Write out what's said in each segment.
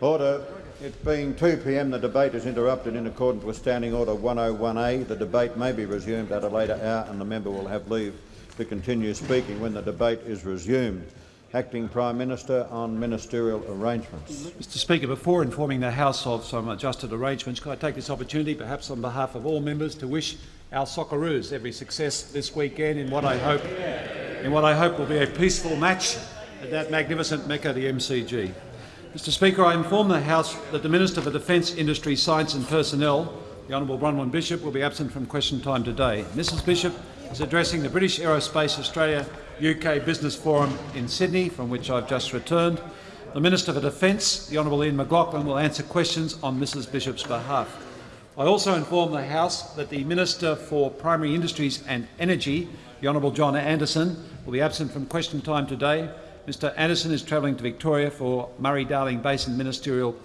Order. It being 2 p.m, the debate is interrupted in accordance with Standing Order 101A. The debate may be resumed at a later hour and the member will have leave to continue speaking when the debate is resumed. Acting Prime Minister on ministerial arrangements. Mr Speaker, before informing the House of some adjusted arrangements, could I take this opportunity, perhaps on behalf of all members, to wish our Socceroos every success this weekend in what I hope, in what I hope will be a peaceful match at that magnificent Mecca, the MCG. Mr Speaker, I inform the House that the Minister for Defence, Industry, Science and Personnel, the Honourable Bronwyn Bishop, will be absent from question time today. Mrs Bishop is addressing the British Aerospace Australia UK Business Forum in Sydney, from which I've just returned. The Minister for Defence, the Honourable Ian McLachlan, will answer questions on Mrs Bishop's behalf. I also inform the House that the Minister for Primary Industries and Energy, the Honourable John Anderson, will be absent from question time today. Mr Anderson is travelling to Victoria for Murray-Darling Basin Ministerial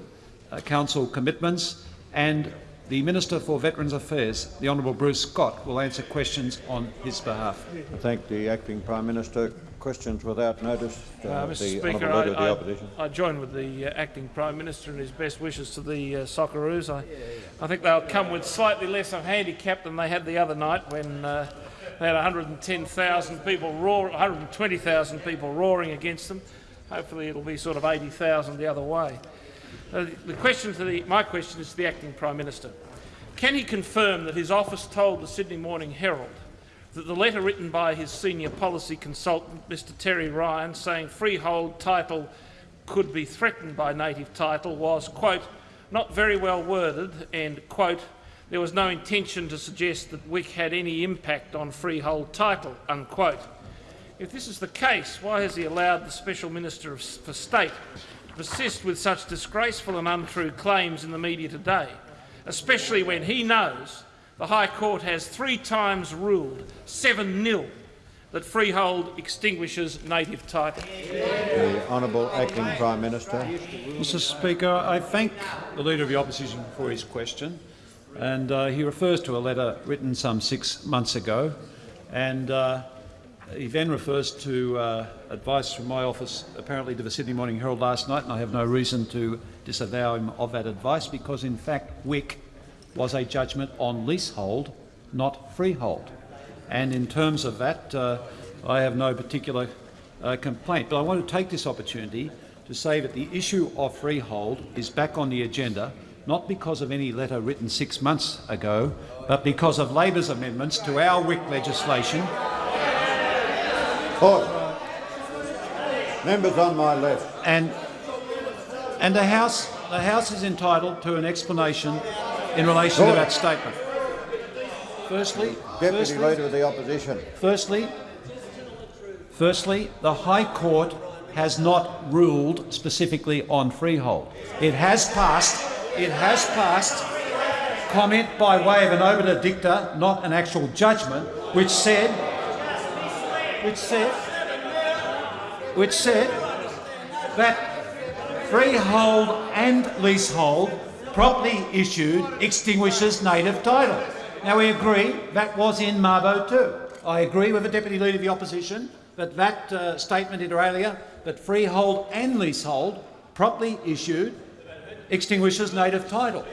uh, Council commitments and the Minister for Veterans Affairs, the Honourable Bruce Scott, will answer questions on his behalf. I thank the Acting Prime Minister. Questions without notice. Uh, Uh, Mr the Speaker, Honourable of the I, Opposition. I, I join with the uh, Acting Prime Minister and his best wishes to the uh, Socceroos. I, I think they'll come with slightly less of a handicap than they had the other night when uh, they had 110,000 people roar, 120,000 people roaring against them. Hopefully it'll be sort of 80,000 the other way. Uh, the question to the, my question is to the Acting Prime Minister. Can he confirm that his office told the Sydney Morning Herald that the letter written by his senior policy consultant, Mr Terry Ryan, saying freehold title could be threatened by native title was, quote, not very well worded and, quote, there was no intention to suggest that Wik had any impact on freehold title, unquote. If this is the case, why has he allowed the Special Minister for State to persist with such disgraceful and untrue claims in the media today, especially when he knows the High Court has three times ruled 7-0 that freehold extinguishes native title. The Honourable Acting Prime Minister. Mr Speaker, I thank the Leader of the Opposition for his question. And uh, he refers to a letter written some six months ago. And uh, he then refers to uh, advice from my office, apparently to the Sydney Morning Herald last night, and I have no reason to disavow him of that advice because, in fact, Wik was a judgment on leasehold, not freehold. And in terms of that, uh, I have no particular uh, complaint. But I want to take this opportunity to say that the issue of freehold is back on the agenda, not because of any letter written six months ago, but because of Labor's amendments to our Wik legislation. Order. Members on my left. And, and the, House, the House is entitled to an explanation in relation to that statement. Firstly, Deputy firstly, Leader of the Opposition. Firstly, firstly, the High Court has not ruled specifically on freehold. It has passed. It has passed comment by way of an obiter dicta, not an actual judgment, which said, which said, which said that freehold and leasehold properly issued extinguishes native title. Now we agree that was in Mabo too. I agree with the Deputy Leader of the Opposition that that uh, statement inter alia, that freehold and leasehold properly issued extinguishes native title.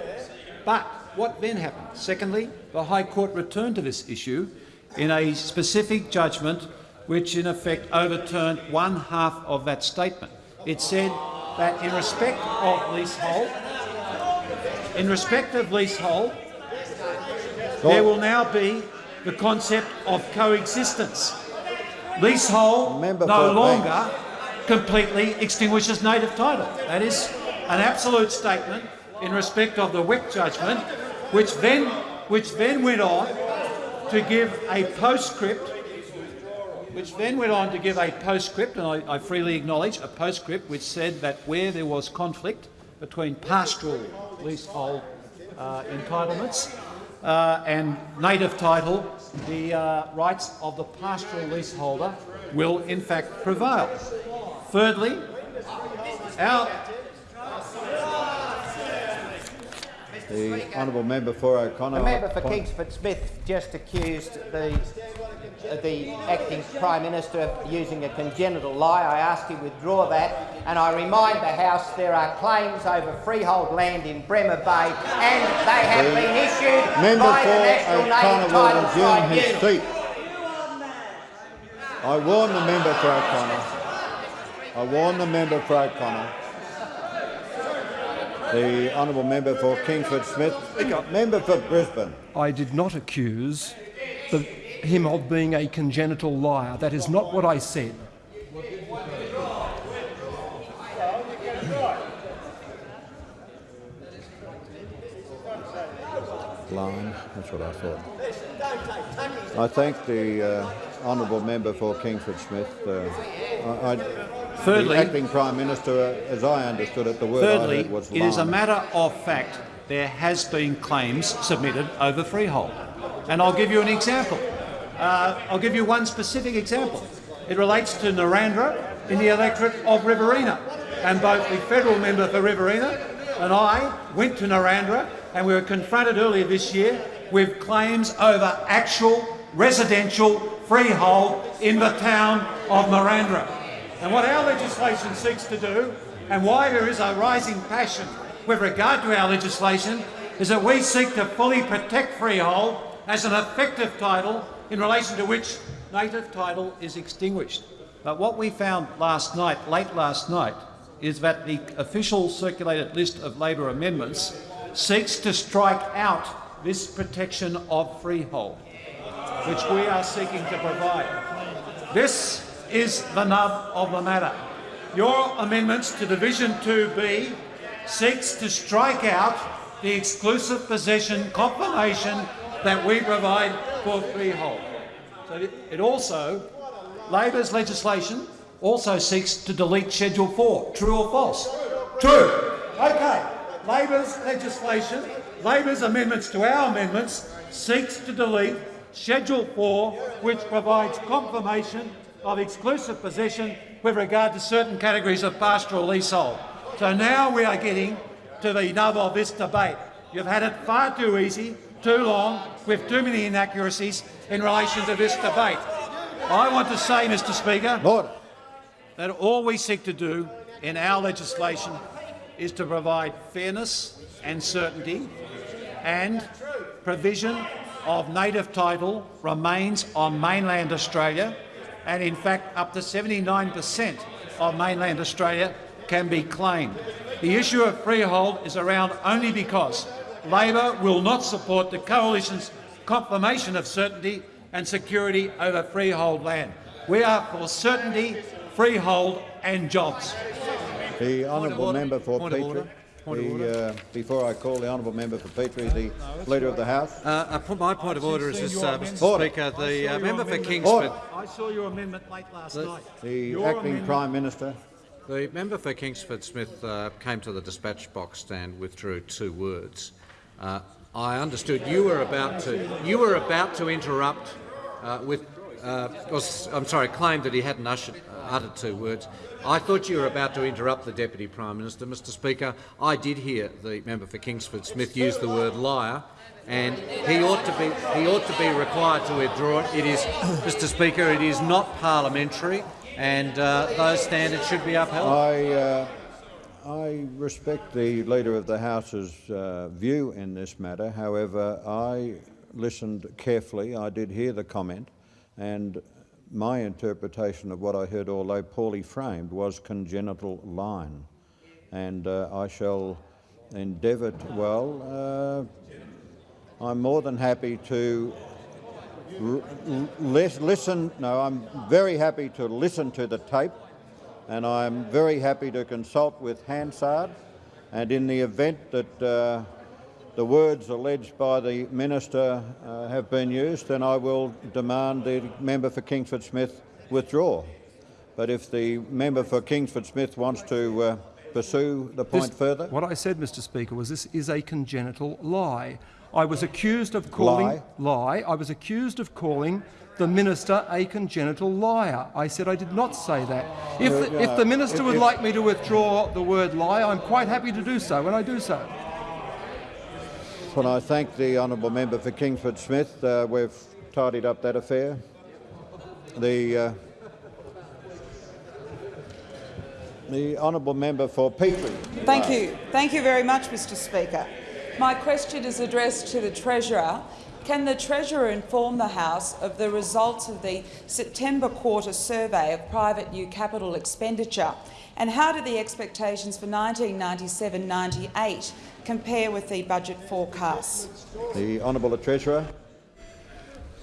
But what then happened? Secondly, the High Court returned to this issue in a specific judgment which in effect overturned one half of that statement. It said that in respect of leasehold, in respect of leasehold, there will now be the concept of coexistence. Leasehold Member no longer completely extinguishes native title. That is an absolute statement in respect of the Wik judgment, which then, which then went on to give a postscript, which then went on to give a postscript, and I, I freely acknowledge a postscript which said that where there was conflict between pastoral leasehold uh, entitlements uh, and native title, the uh, rights of the pastoral leaseholder will in fact prevail. Thirdly, our, The Honourable Member for O'Connor. The member for Kingsford Smith just accused the the acting Prime Minister of using a congenital lie. I asked him to withdraw that, and I remind the House there are claims over freehold land in Bremer Bay, and they have The been issued Member by the for National O'Connor Title will resume Tribunal. his seat. I warn the member for O'Connor. I warn the member for O'Connor. The honourable member for Kingsford Smith. Member for Brisbane. I did not accuse the, him of being a congenital liar. That is not what I said. Line, that's what I thought. I thank the uh, honourable member for Kingsford Smith. Uh, I, I, Thirdly- the acting Prime Minister, uh, as I understood it, the word I Thirdly, heard was it is a matter of fact there has been claims submitted over freehold. And I'll give you an example. Uh, I'll give you one specific example. It relates to Narrandera in the electorate of Riverina. And both the federal member for Riverina and I went to Narrandera and we were confronted earlier this year with claims over actual residential freehold in the town of Narrandera. And what our legislation seeks to do, and why there is a rising passion with regard to our legislation, is that we seek to fully protect freehold as an effective title in relation to which native title is extinguished. But what we found last night, late last night, is that the official circulated list of Labor amendments seeks to strike out this protection of freehold, which we are seeking to provide. This is the nub of the matter. Your amendments to Division 2B seeks to strike out the exclusive possession confirmation that we provide for freehold. So it- also, Labor's legislation also seeks to delete Schedule 4. True or false? True. Okay. Labor's legislation, Labor's amendments to our amendments seeks to delete Schedule 4, which provides confirmation of exclusive possession with regard to certain categories of pastoral leasehold. So now we are getting to the nub of this debate. You've had it far too easy, too long, with too many inaccuracies in relation to this debate. I want to say, Mr Speaker, Order. that all we seek to do in our legislation is to provide fairness and certainty and provision of native title remains on mainland Australia and in fact up to 79% of mainland Australia can be claimed. The issue of freehold is around only because Labor will not support the Coalition's confirmation of certainty and security over freehold land. We are for certainty, freehold and jobs. The honourable member for Point Petrie. Order. Point of The, uh, before I call the honourable member for Petrie, the Leader of the House. Uh, uh, my point of order is this, uh, Mr Speaker. The uh, member for Order. Kingsford, I saw your amendment late last night. The Your acting amendment- Prime Minister. the member for Kingsford Smith uh, came to the dispatch box and withdrew two words. Uh, I understood you were about to you were about to interrupt uh, with. Uh, was, I'm sorry, claimed that he hadn't ushered, uttered two words. I thought you were about to interrupt the Deputy Prime Minister, Mr. Speaker. I did hear the member for Kingsford Smith use the word liar, and he ought to be he ought to be required to withdraw it. It is, Mr. Speaker, it is not parliamentary, and uh, those standards should be upheld. I, uh, I respect the Leader of the House's uh, view in this matter. However, I listened carefully. I did hear the comment, and my interpretation of what I heard, although poorly framed, was congenital line. And uh, I shall endeavour to, well, uh, I'm more than happy to listen. No, I'm very happy to listen to the tape, and I'm very happy to consult with Hansard. And in the event that uh, the words alleged by the minister uh, have been used, then I will demand the member for Kingsford Smith withdraw. But if the member for Kingsford Smith wants to uh, pursue the point This- further, What I said, Mr Speaker, was this is a congenital lie. I was accused of calling Lie? lie. I was accused of calling the minister a congenital liar. I said I did not say that. If the, if the minister would like me to withdraw the word lie, I'm quite happy to do so, and I do so. Well, I thank the honourable member for Kingsford Smith. Uh, we've tidied up that affair. The uh, the honourable member for Petrie. Thank you. Thank you very much, Mr Speaker. My question is addressed to the Treasurer. Can the Treasurer inform the House of the results of the September quarter survey of private new capital expenditure and how do the expectations for 1997-98 compare with the budget forecasts? The honourable Treasurer.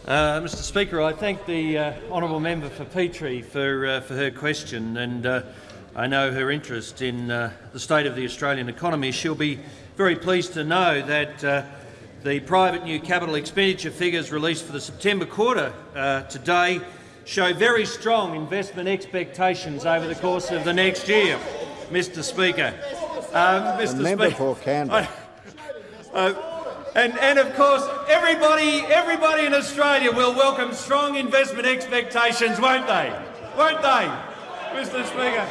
Uh, Mr Speaker, I thank the uh, honourable member for Petrie for, uh, for her question and uh, I know her interest in uh, the state of the Australian economy. She'll be very pleased to know that uh, the private new capital expenditure figures released for the September quarter today show very strong investment expectations over the course of the next year, Mr Speaker. Um, Mr. The member Speaker, for Canberra. Uh, and, and, of course, everybody, everybody in Australia will welcome strong investment expectations, won't they? Won't they, Mr Speaker?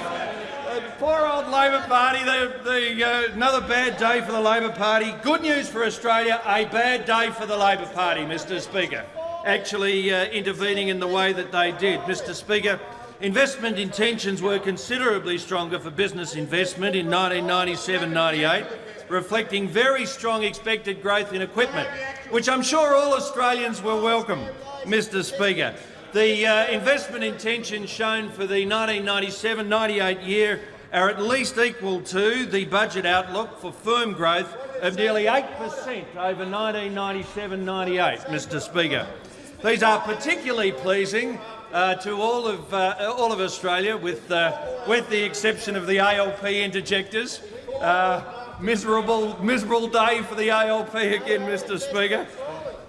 Uh, poor old Labor Party, the, the, uh, another bad day for the Labor Party. Good news for Australia, a bad day for the Labor Party, Mr Speaker actually uh, intervening in the way that they did. Mr Speaker, investment intentions were considerably stronger for business investment in 1997-98, reflecting very strong expected growth in equipment, which I'm sure all Australians will welcome, Mr Speaker. The uh, investment intentions shown for the 1997-98 year are at least equal to the budget outlook for firm growth of nearly 8 per cent over 1997-98, Mr Speaker. These are particularly pleasing uh, to all of, uh, all of Australia, with, uh, with the exception of the ALP interjectors. Uh, miserable, miserable day for the ALP again, Mr Speaker,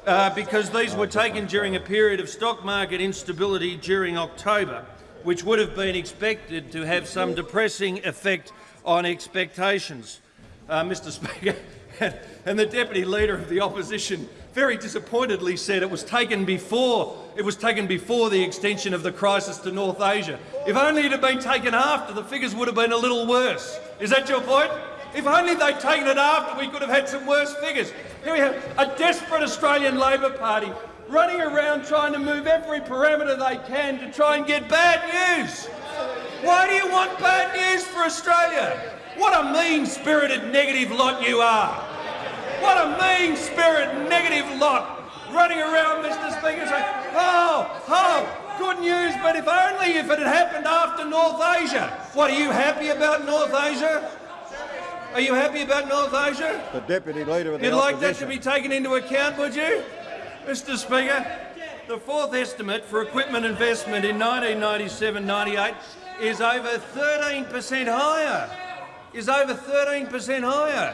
uh, because these were taken during a period of stock market instability during October, which would have been expected to have some depressing effect on expectations. Uh, Mr Speaker, and the Deputy Leader of the Opposition very disappointedly said it was taken before it was taken before the extension of the crisis to North Asia. If only it had been taken after, the figures would have been a little worse. Is that your point? If only they'd taken it after, we could have had some worse figures. Here we have a desperate Australian Labor Party running around trying to move every parameter they can to try and get bad news. Why do you want bad news for Australia? What a mean-spirited negative lot you are. What a mean spirit, negative lot running around, Mr. Speaker, saying, oh, oh, good news, but if only if it had happened after North Asia. What, are you happy about North Asia? Are you happy about North Asia? The Deputy Leader of the You'd opposition. like that to be taken into account, would you? Mr Speaker, the fourth estimate for equipment investment in 1997-98 is over 13 per cent higher. Is over 13 per cent higher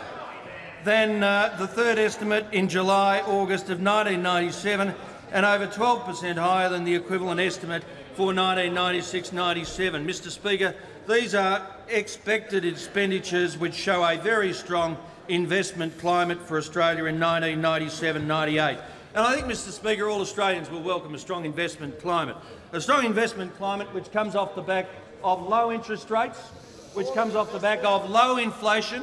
than uh, the third estimate in July, August of 1997 and over 12 per cent higher than the equivalent estimate for 1996-97. Mr Speaker, these are expected expenditures which show a very strong investment climate for Australia in 1997-98. And I think, Mr Speaker, all Australians will welcome a strong investment climate. A strong investment climate which comes off the back of low interest rates, which comes off the back of low inflation,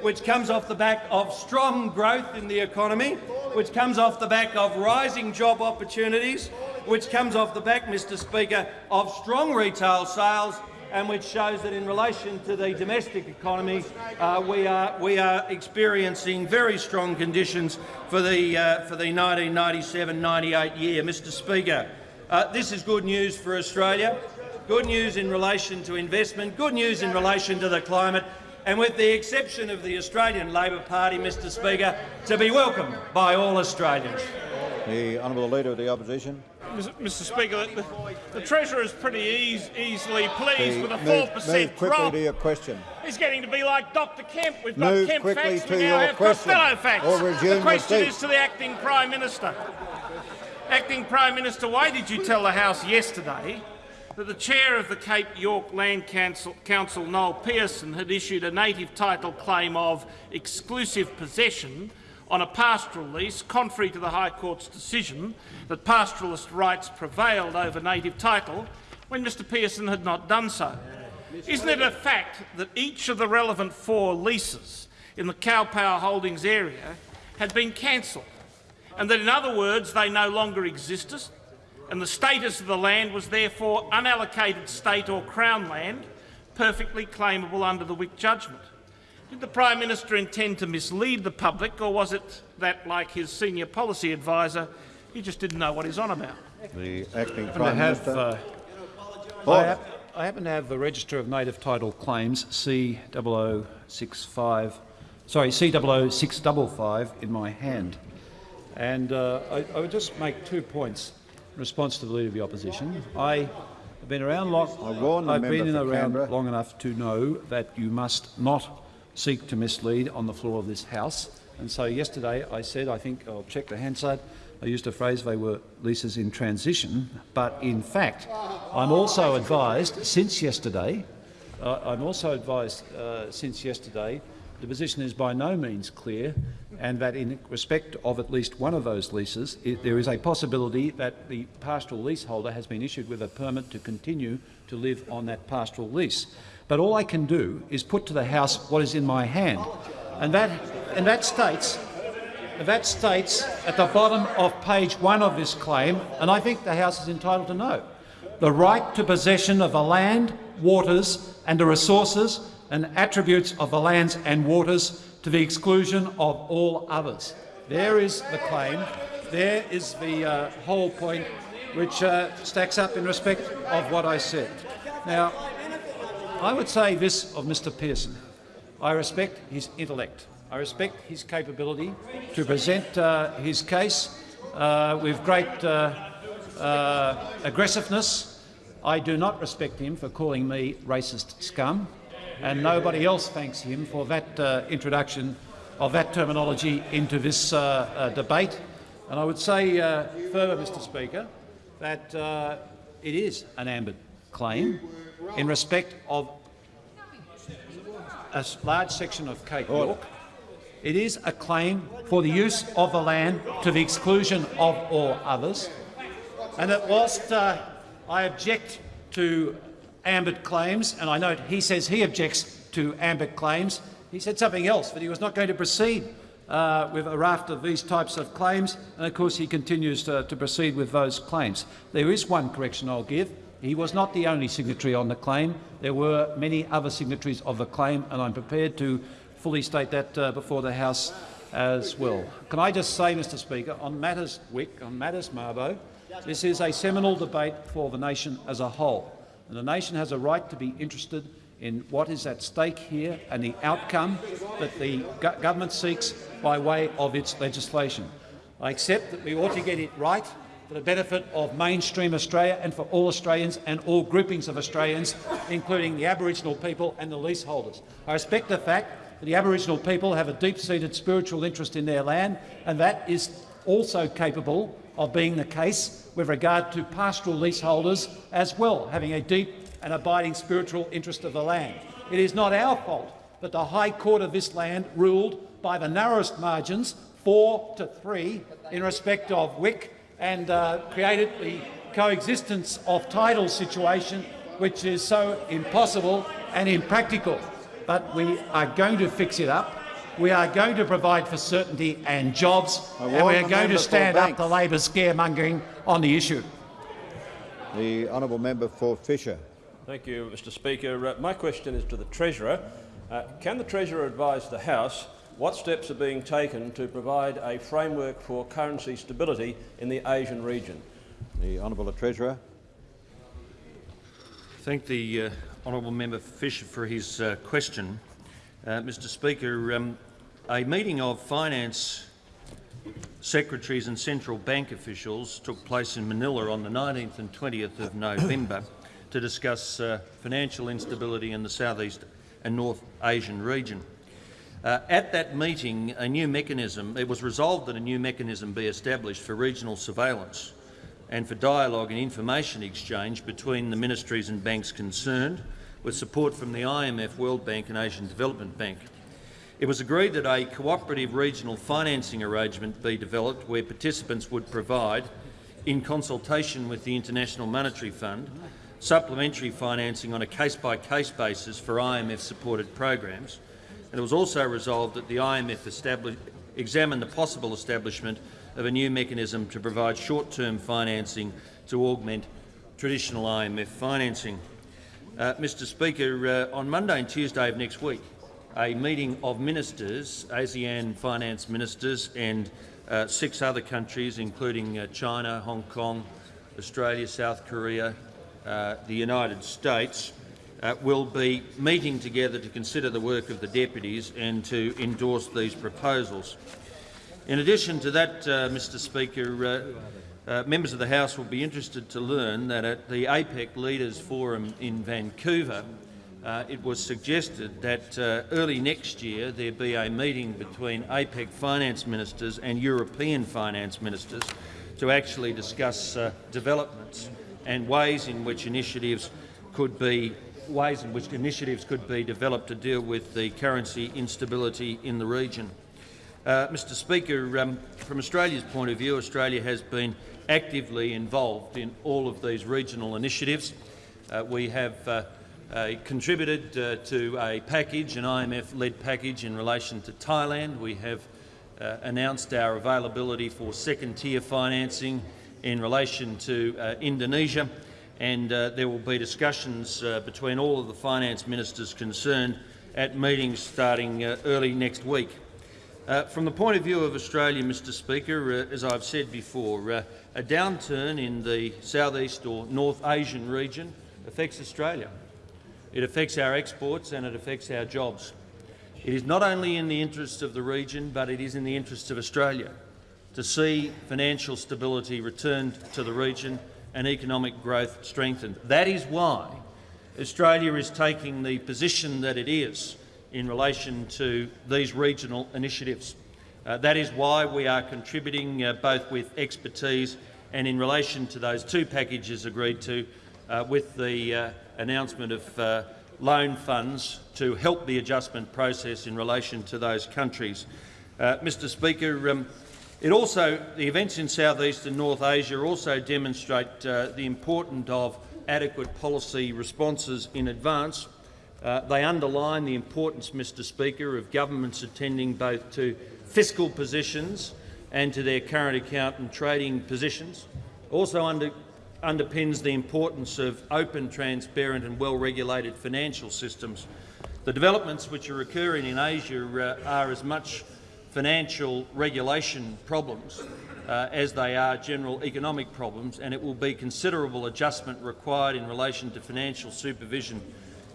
which comes off the back of strong growth in the economy, which comes off the back of rising job opportunities, which comes off the back, Mr Speaker, of strong retail sales and which shows that in relation to the domestic economy, uh, we, are, we are experiencing very strong conditions for the, uh, for the 1997-98 year. Mr Speaker, uh, this is good news for Australia, good news in relation to investment, good news in relation to the climate, and with the exception of the Australian Labor Party, Mr Speaker, to be welcomed by all Australians. The Honourable Leader of the Opposition. Mr Speaker, the, the Treasurer is pretty ease, easily pleased the, with a 4% move quickly drop. to your question. He's getting to be like Dr Kemp. We've move got Kemp quickly facts, to we now your have question, Costello facts. Or resume the question your is to the Acting Prime Minister. Acting Prime Minister, why did you tell the House yesterday that the chair of the Cape York Land Council, Council, Noel Pearson, had issued a native title claim of exclusive possession on a pastoral lease, contrary to the High Court's decision that pastoralist rights prevailed over native title, when Mr Pearson had not done so. Isn't it a fact that each of the relevant four leases in the Cow Power Holdings area had been cancelled, and that, in other words, they no longer existed, and the status of the land was therefore unallocated state or Crown land, perfectly claimable under the Wik judgment. Did the Prime Minister intend to mislead the public, or was it that, like his senior policy adviser, he just didn't know what he's on about? The acting I Prime have, Minister. uh, I, Order. hap- I happen to have the Register of Native Title Claims C0065, sorry, C00655 in my hand. And uh, I, I would just make two points in response to the Leader of the Opposition. I have been around long, I've been around long enough to know that you must not seek to mislead on the floor of this House. And so yesterday I said, I think I'll check the Hansard, I used a phrase they were leases in transition, but in fact I'm also advised since yesterday, uh, I'm also advised uh, since yesterday the position is by no means clear and that in respect of at least one of those leases it, there is a possibility that the pastoral leaseholder has been issued with a permit to continue to live on that pastoral lease. But all I can do is put to the House what is in my hand, and that, and that states that states at the bottom of page one of this claim, and I think the House is entitled to know, the right to possession of the land, waters and the resources and attributes of the lands and waters to the exclusion of all others. There is the claim. There is the uh, whole point which uh, stacks up in respect of what I said. Now, I would say this of Mr Pearson. I respect his intellect. I respect his capability to present uh, his case uh, with great uh, uh, aggressiveness. I do not respect him for calling me racist scum, and nobody else thanks him for that uh, introduction of that terminology into this uh, uh, debate. And I would say uh, further, Mr Speaker, that it is an ambit claim in respect of a large section of Cape York. It is a claim for the use of the land to the exclusion of all others. And that whilst uh, I object to ambit claims, and I note he says he objects to ambit claims, he said something else, that he was not going to proceed uh, with a raft of these types of claims, and of course he continues to, to proceed with those claims. There is one correction I'll give. He was not the only signatory on the claim. There were many other signatories of the claim, and I'm prepared to fully state that uh, before the House as well. Can I just say, Mr Speaker, on matters Wik, on matters Mabo, this is a seminal debate for the nation as a whole, and the nation has a right to be interested in what is at stake here and the outcome that the go government seeks by way of its legislation. I accept that we ought to get it right for the benefit of mainstream Australia and for all Australians and all groupings of Australians, including the Aboriginal people and the leaseholders. I respect the fact that the Aboriginal people have a deep-seated spiritual interest in their land, and that is also capable of being the case with regard to pastoral leaseholders as well, having a deep and abiding spiritual interest of the land. It is not our fault that the High Court of this land ruled by the narrowest margins, four to three, in respect of Wik, and uh, created the coexistence of title situation, which is so impossible and impractical. But we are going to fix it up. We are going to provide for certainty and jobs, and we are going to stand up to Labor scaremongering on the issue. The honourable member for Fisher. Thank you, Mr Speaker. Uh, my question is to the Treasurer. Uh, can the Treasurer advise the House what steps are being taken to provide a framework for currency stability in the Asian region? The honourable Treasurer. Thank the uh, honourable member Fisher for his uh, question. Uh, Mr Speaker, um, a meeting of finance secretaries and central bank officials took place in Manila on the 19th and 20th of November to discuss uh, financial instability in the Southeast and North Asian region. Uh, at that meeting, a new mechanism, it was resolved that a new mechanism be established for regional surveillance and for dialogue and information exchange between the ministries and banks concerned, with support from the IMF, World Bank and Asian Development Bank. It was agreed that a cooperative regional financing arrangement be developed where participants would provide, in consultation with the International Monetary Fund, supplementary financing on a case-by-case basis for IMF-supported programs, and it was also resolved that the IMF examine the possible establishment of a new mechanism to provide short-term financing to augment traditional IMF financing. Uh, Mr Speaker, uh, on Monday and Tuesday of next week, a meeting of ministers, ASEAN finance ministers and uh, six other countries, including uh, China, Hong Kong, Australia, South Korea, uh, the United States, uh, will be meeting together to consider the work of the deputies and to endorse these proposals. In addition to that, Mr Speaker, uh, members of the House will be interested to learn that at the APEC Leaders Forum in Vancouver, uh, it was suggested that uh, early next year there be a meeting between APEC finance ministers and European finance ministers to actually discuss uh, developments and ways in which initiatives could be ways in which initiatives could be developed to deal with the currency instability in the region. Uh, Mr Speaker, um, from Australia's point of view, Australia has been actively involved in all of these regional initiatives. Uh, we have uh, uh contributed uh, to a package, an IMF-led package in relation to Thailand. We have uh, announced our availability for second-tier financing in relation to Indonesia and there will be discussions between all of the finance ministers concerned at meetings starting early next week. Uh, from the point of view of Australia, Mr Speaker, uh, as I've said before, uh, a downturn in the southeast or North Asian region affects Australia. It affects our exports and it affects our jobs. It is not only in the interests of the region, but it is in the interests of Australia to see financial stability returned to the region and economic growth strengthened. That is why Australia is taking the position that it is in relation to these regional initiatives. Uh, that is why we are contributing uh, both with expertise and in relation to those two packages agreed to uh, with the uh, announcement of uh, loan funds to help the adjustment process in relation to those countries. Mr Speaker, um, it also, the events in Southeast and North Asia also demonstrate the importance of adequate policy responses in advance. They underline the importance, Mr Speaker, of governments attending both to fiscal positions and to their current account and trading positions. Also under, underpins the importance of open, transparent and well-regulated financial systems. The developments which are occurring in Asia uh, are as much financial regulation problems uh, as they are general economic problems, and it will be considerable adjustment required in relation to financial supervision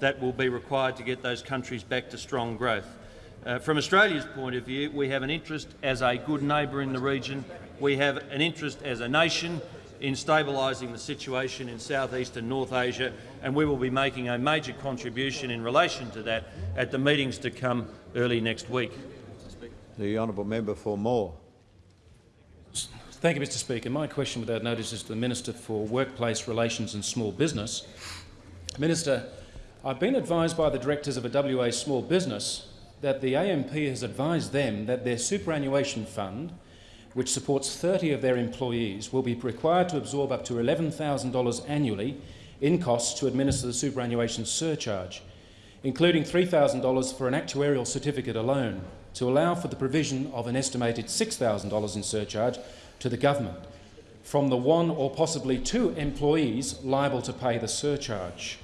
that will be required to get those countries back to strong growth. Uh, from Australia's point of view, we have an interest as a good neighbour in the region. We have an interest as a nation in stabilising the situation in Southeast and North Asia, and we will be making a major contribution in relation to that at the meetings to come early next week. The honourable member for Moore. Thank you, Mr Speaker. My question without notice is to the Minister for Workplace Relations and Small Business. Minister, I've been advised by the directors of a WA small business that the AMP has advised them that their superannuation fund, which supports 30 of their employees, will be required to absorb up to $11,000 annually in costs to administer the superannuation surcharge, including $3,000 for an actuarial certificate alone to allow for the provision of an estimated $6,000 in surcharge to the government from the one or possibly two employees liable to pay the surcharge.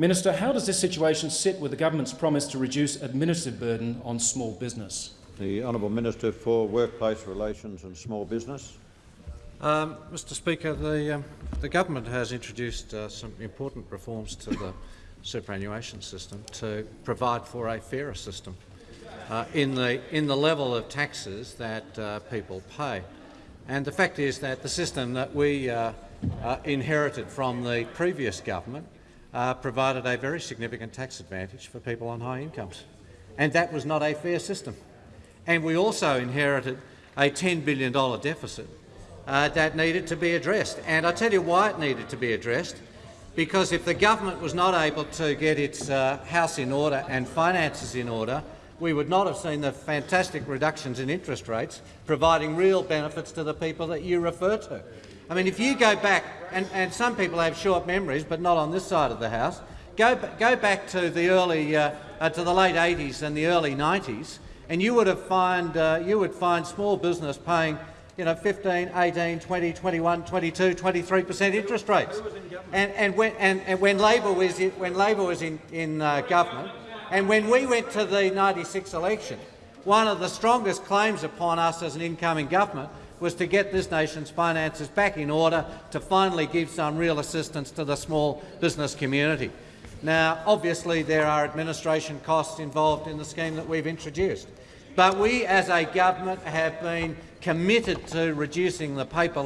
Minister, how does this situation sit with the government's promise to reduce administrative burden on small business? The Honourable Minister for Workplace Relations and Small Business. Um, Mr Speaker, the, um, the government has introduced uh, some important reforms to the superannuation system to provide for a fairer system uh, in, the, in the level of taxes that uh, people pay. And the fact is that the system that we uh, uh inherited from the previous government uh, provided a very significant tax advantage for people on high incomes. And that was not a fair system. And we also inherited a $10 billion deficit uh, that needed to be addressed. And I tell you why it needed to be addressed. Because if the government was not able to get its house in order and finances in order, we would not have seen the fantastic reductions in interest rates, providing real benefits to the people that you refer to. I mean, if you go back, and, and some people have short memories, but not on this side of the House, go, go back to the early, uh, uh, to the late 80s and the early 90s, and you would have find, uh, you would find small business paying you know, 15, 18, 20, 21, 22, 23 per cent interest rates. And, and, when, and, and when Labor was in, when Labor was in, in uh, government, and when we went to the 96 election, one of the strongest claims upon us as an incoming government was to get this nation's finances back in order to finally give some real assistance to the small business community. Now, obviously, there are administration costs involved in the scheme that we've introduced, but we as a government have been committed to reducing the paper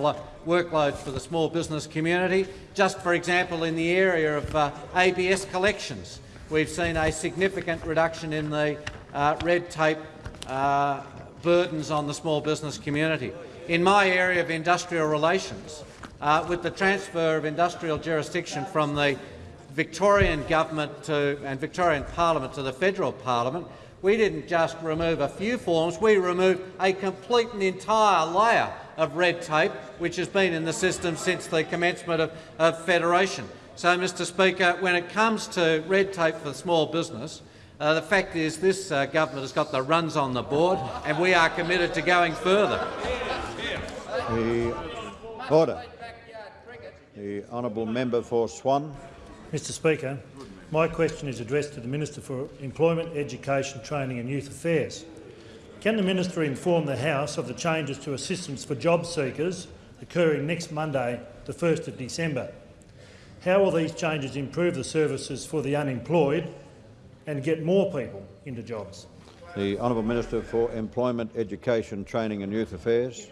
workloads for the small business community. Just for example, in the area of uh, ABS collections, we've seen a significant reduction in the uh, red tape uh, burdens on the small business community. In my area of industrial relations, uh, with the transfer of industrial jurisdiction from the Victorian government to, and Victorian parliament to the federal parliament, we didn't just remove a few forms, we removed a complete and entire layer of red tape which has been in the system since the commencement of, of federation. So, Mr Speaker, when it comes to red tape for small business, uh, the fact is this uh, government has got the runs on the board and we are committed to going further. The order. The honourable member for Swan. Mr Speaker, my question is addressed to the Minister for Employment, Education, Training and Youth Affairs. Can the Minister inform the House of the changes to assistance for job seekers occurring next Monday, the 1st of December? How will these changes improve the services for the unemployed and get more people into jobs? The Honourable Minister for Employment, Education, Training and Youth Affairs.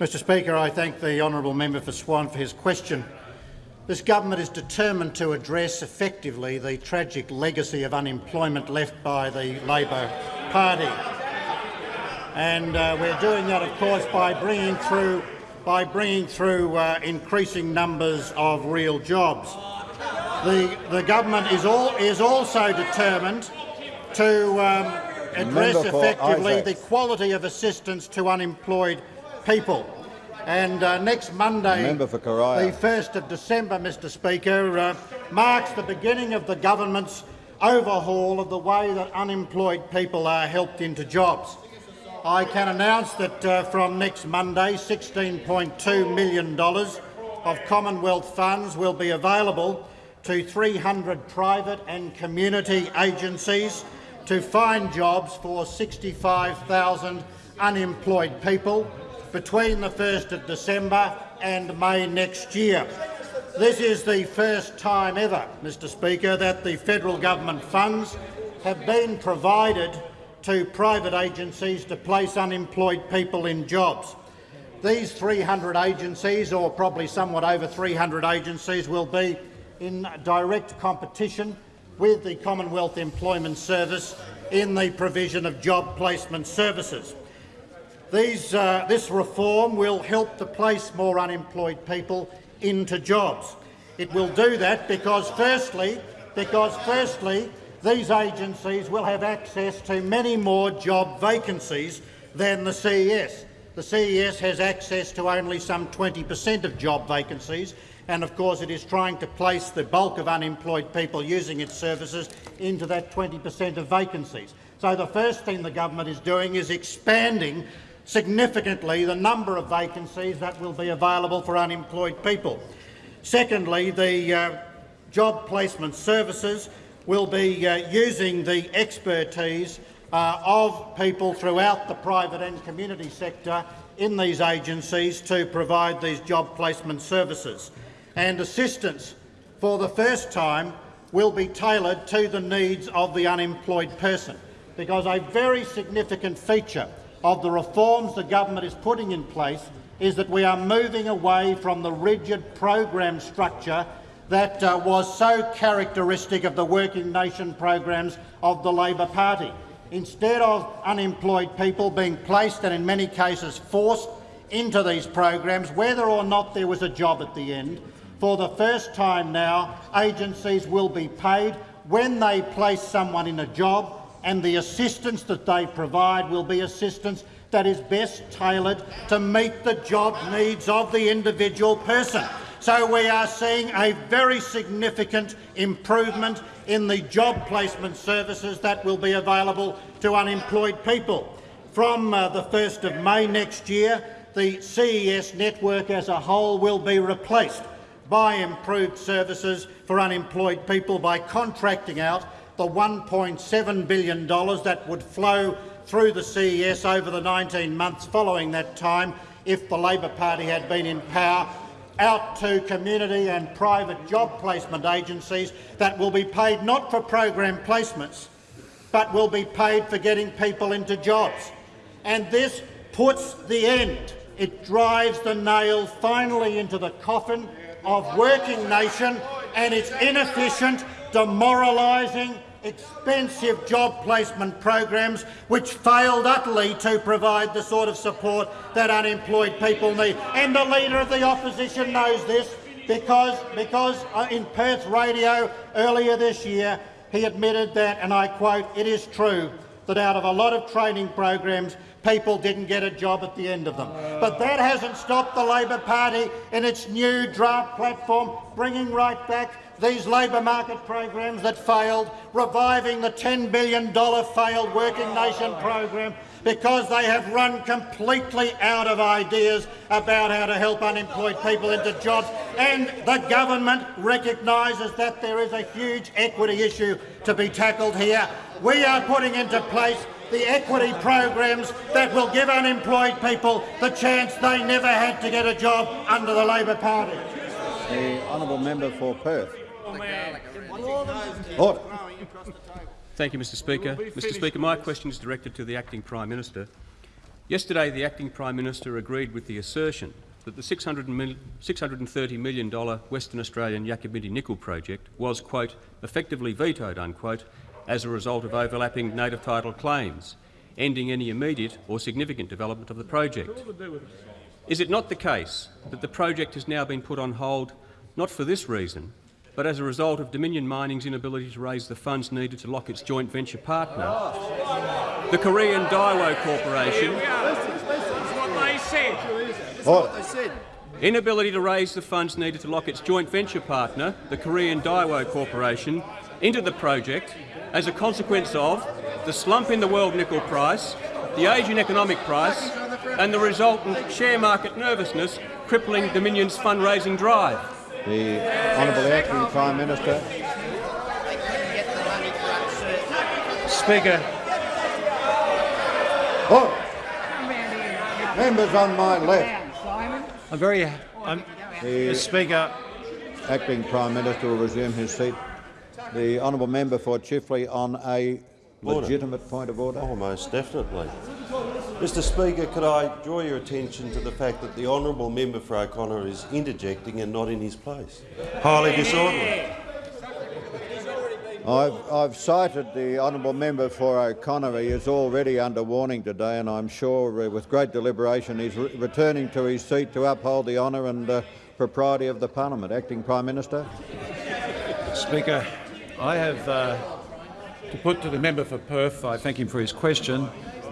Mr Speaker, I thank the honourable member for Swan for his question. This government is determined to address effectively the tragic legacy of unemployment left by the Labor Party. And uh, we're doing that, of course, by bringing through, by bringing through uh, increasing numbers of real jobs. The, the government is, all, is also determined to um, address effectively the quality of assistance to unemployed people. And uh, next Monday, the 1st of December, Mr Speaker, uh, marks the beginning of the government's overhaul of the way that unemployed people are helped into jobs. I can announce that uh, from next Monday, $16.2 million of Commonwealth funds will be available to 300 private and community agencies to find jobs for 65,000 unemployed people between the 1st of December and May next year. This is the first time ever, Mr Speaker, that the federal government funds have been provided to private agencies to place unemployed people in jobs. These 300 agencies, or probably somewhat over 300 agencies, will be in direct competition with the Commonwealth Employment Service in the provision of job placement services. These, uh, this reform will help to place more unemployed people into jobs. It will do that because, firstly, because firstly, these agencies will have access to many more job vacancies than the CES. The CES has access to only some 20 per cent of job vacancies, and of course it is trying to place the bulk of unemployed people using its services into that 20 per cent of vacancies. So the first thing the government is doing is expanding significantly the number of vacancies that will be available for unemployed people. Secondly, the uh, job placement services will be uh, using the expertise uh, of people throughout the private and community sector in these agencies to provide these job placement services. And assistance for the first time will be tailored to the needs of the unemployed person, because a very significant feature of the reforms the government is putting in place is that we are moving away from the rigid program structure that uh, was so characteristic of the working nation programs of the Labor Party. Instead of unemployed people being placed and in many cases forced into these programs, whether or not there was a job at the end, for the first time now agencies will be paid when they place someone in a job and the assistance that they provide will be assistance that is best tailored to meet the job needs of the individual person. So we are seeing a very significant improvement in the job placement services that will be available to unemployed people. from uh, the 1st of May next year, the CES network as a whole will be replaced by improved services for unemployed people by contracting out the $1.7 billion that would flow through the CES over the 19 months following that time if the Labor Party had been in power out to community and private job placement agencies that will be paid not for program placements but will be paid for getting people into jobs. And this puts the end, it drives the nail finally into the coffin of working nation and its inefficient, demoralising, expensive job placement programs which failed utterly to provide the sort of support that unemployed people need. And the Leader of the Opposition knows this because, because uh, in Perth Radio earlier this year he admitted that, and I quote, it is true that out of a lot of training programs people didn't get a job at the end of them. But that hasn't stopped the Labor Party in its new draft platform bringing right back these labour market programs that failed, reviving the $10 billion failed Working Nation program because they have run completely out of ideas about how to help unemployed people into jobs. And the government recognises that there is a huge equity issue to be tackled here. We are putting into place the equity programs that will give unemployed people the chance they never had to get a job under the Labor Party. The honourable member for Perth. Order. Thank you, Mr Speaker. Mr Speaker, my question is directed to the Acting Prime Minister. Yesterday, the Acting Prime Minister agreed with the assertion that the $630 million Western Australian Yakabindie nickel project was, quote, effectively vetoed, unquote, as a result of overlapping native title claims, ending any immediate or significant development of the project. Is it not the case that the project has now been put on hold not for this reason, but as a result of Dominion Mining's inability to raise the funds needed to lock its joint venture partner, the Korean Daewoo Corporation, inability to raise the funds needed to lock its joint venture partner, the Korean Daewoo Corporation, into the project as a consequence of the slump in the world nickel price, the Asian economic price and the resultant share market nervousness crippling Dominion's fundraising drive. The Honourable Acting Prime Minister. Speaker. Oh. Members on my left. I'm very. I'm, the Speaker. Acting Prime Minister will resume his seat. The honourable member for Chifley on a Order. legitimate point of order. Oh, most definitely. Mr Speaker, could I draw your attention to the fact that the honourable member for O'Connor is interjecting and not in his place? Highly disorderly. I've, I've cited the honourable member for O'Connor. He is already under warning today, and I'm sure uh, with great deliberation he's re returning to his seat to uphold the honour and uh, propriety of the parliament. Acting Prime Minister. Speaker, I have uh, to put to the member for Perth, I thank him for his question,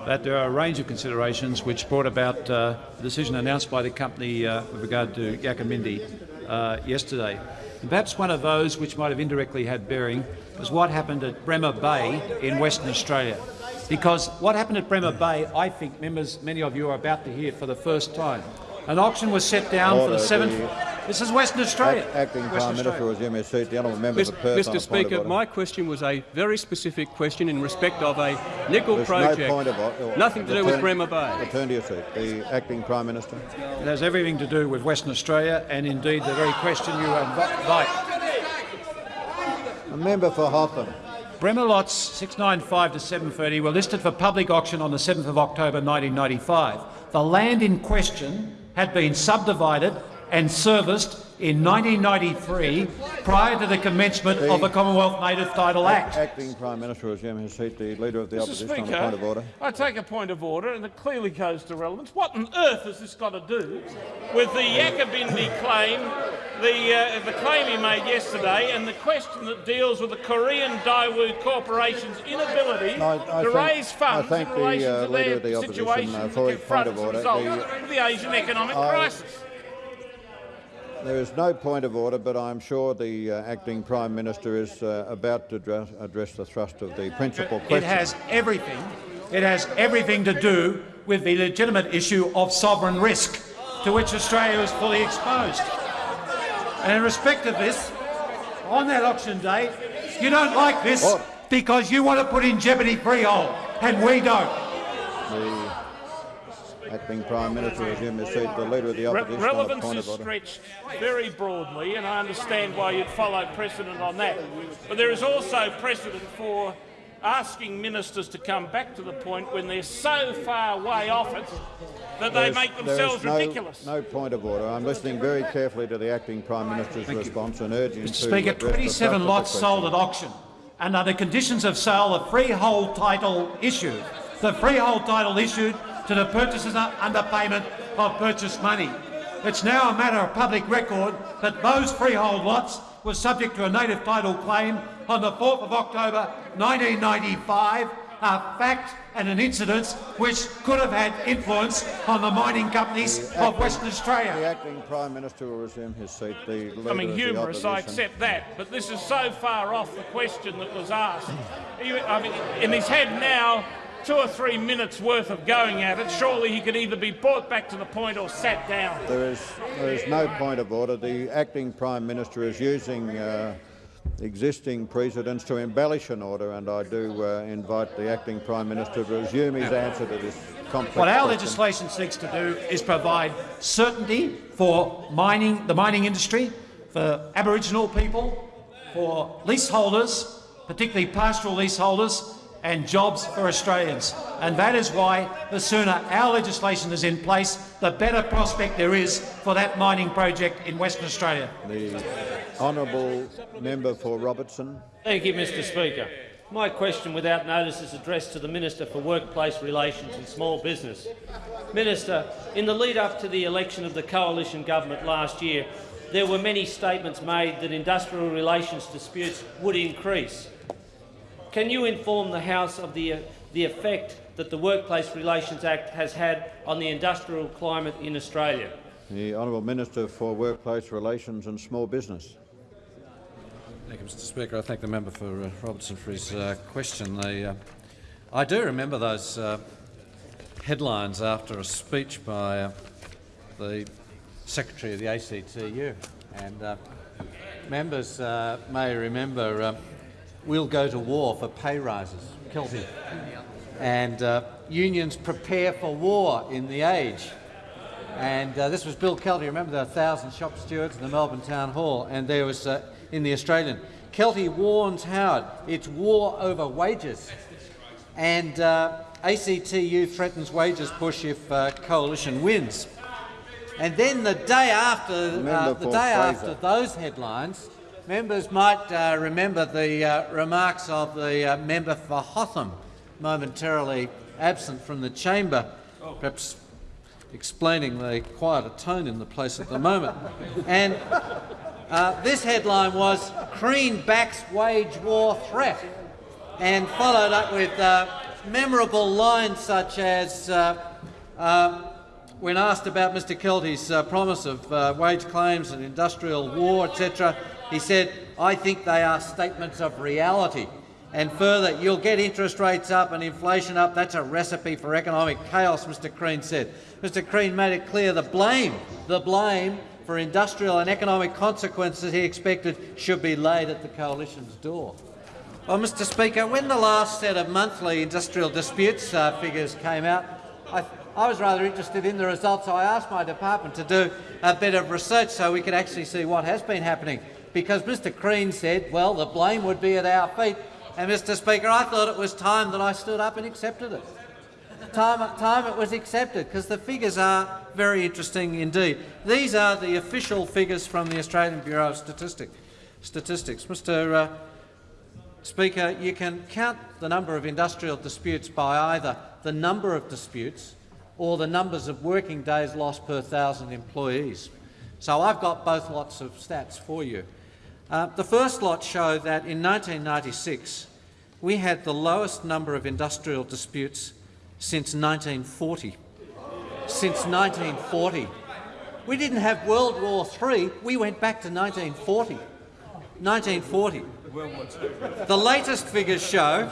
that there are a range of considerations which brought about uh, the decision announced by the company uh, with regard to Yakabindie uh, yesterday. And perhaps one of those which might have indirectly had bearing was what happened at Bremer Bay in Western Australia. Because what happened at Bremer Bay, I think members, many of you are about to hear for the first time. An auction was set down Order for the seventh. The this is Western Australia. Act, acting Western Prime Minister will resume his seat. The honourable member Mr. for Perth. Mr. Speaker, my question was a very specific question in respect of a nickel There's project. No point of, nothing to do with Bremer Bay. Return to your seat. The acting Prime Minister. It has everything to do with Western Australia and indeed the very question you invite. A member for Hotham. Bremer lots 695 to 730 were listed for public auction on the 7th of October 1995. The land in question had been subdivided and serviced in 1993 prior to the commencement the of the Commonwealth Native Title Act. Acting Prime Minister will resume his seat. The Leader of the Mr. Opposition Speaker, on a point of order. I take a point of order, and it clearly goes to relevance. What on earth has this got to do with the Yakabindie claim, the, uh, the claim he made yesterday, and the question that deals with the Korean Daewoo Corporation's inability No, I to thank- raise funds I thank in the, relation uh, to their the Opposition, situation uh, that for his point of as a order. result The- of the Asian economic I- crisis. There is no point of order, but I'm sure the uh, acting Prime Minister is uh, about to address, address the thrust of the principal question. It has everything It has everything to do with the legitimate issue of sovereign risk, to which Australia is fully exposed. And in respect of this, on that auction day, you don't like this because you want to put in jeopardy freehold, and we don't. The acting Prime Minister resume his seat. The Leader of the Re- Opposition on a relevance point is of stretched very broadly, and I understand why you'd follow precedent on that. But there is also precedent for asking ministers to come back to the point when they're so far way off it that they There's- make themselves no, ridiculous. No point of order. I'm listening very carefully to the acting Prime Minister's response and urging Mr to Speaker, address 27 lots sold at auction, and under conditions of sale, the freehold title issued. The freehold title issued to the purchasers under payment of purchase money. It's now a matter of public record that those freehold lots were subject to a native title claim on the 4th of October 1995, a fact and an incident which could have had influence on the mining companies The of acting- Western Australia. The acting Prime Minister will resume his seat. The Leader I mean, the humorous, I accept that, but this is so far off the question that was asked. He- I mean, and he's had now two or three minutes worth of going at it. Surely he could either be brought back to the point or sat down. There is, there is no point of order. The acting Prime Minister is using uh, existing precedents to embellish an order, and I do uh, invite the acting Prime Minister to resume his answer to this complex What our question. legislation seeks to do is provide certainty for mining, the mining industry, for Aboriginal people, for leaseholders, particularly pastoral leaseholders, and jobs for Australians. And that is why the sooner our legislation is in place, the better prospect there is for that mining project in Western Australia. The honourable member for Robertson. Thank you, Mr Speaker. My question without notice is addressed to the Minister for Workplace Relations and Small Business. Minister, in the lead-up to the election of the coalition government last year, there were many statements made that industrial relations disputes would increase. Can you inform the House of the, the effect that the Workplace Relations Act has had on the industrial climate in Australia? The honourable Minister for Workplace Relations and Small Business. Thank you, Mr Speaker. I thank the member for uh, Robertson for his uh, question. The, uh, I do remember those uh, headlines after a speech by uh, the Secretary of the ACTU, and uh, members uh, may remember uh, we'll go to war for pay rises, Kelty, and uh, unions prepare for war in the age. And uh, this was Bill Kelty. Remember there were 1,000 shop stewards in the Melbourne Town Hall, and there was uh, in the Australian. Kelty warns Howard, it's war over wages. And uh, ACTU threatens wages push if uh, coalition wins. And then the day after, uh, the day Fraser. after those headlines, members might uh, remember the uh, remarks of the uh, member for Hotham, momentarily absent from the chamber, perhaps explaining the quieter tone in the place at the moment. and uh, this headline was Crean backs wage war threat, and followed up with uh, memorable lines such as uh, uh, when asked about Mr Kelty's promise of wage claims and industrial war, etc., he said, I think they are statements of reality. And further, you'll get interest rates up and inflation up. That's a recipe for economic chaos, Mr Crean said. Mr Crean made it clear the blame, the blame for industrial and economic consequences he expected should be laid at the coalition's door. Well, Mr Speaker, when the last set of monthly industrial disputes uh, figures came out, I, I was rather interested in the results, so I asked my department to do a bit of research so we could actually see what has been happening. Because Mr Crean said, well, the blame would be at our feet. And, Mr Speaker, I thought it was time that I stood up and accepted it. Time, time it was accepted, because the figures are very interesting indeed. These are the official figures from the Australian Bureau of Statistic, Statistics. Mr uh, Speaker, you can count the number of industrial disputes by either the number of disputes or the numbers of working days lost per thousand employees. So I've got both lots of stats for you. Uh, the first lot show that in 1996 we had the lowest number of industrial disputes since 1940. Since 1940. We didn't have World War III, we went back to 1940. 1940. The latest figures show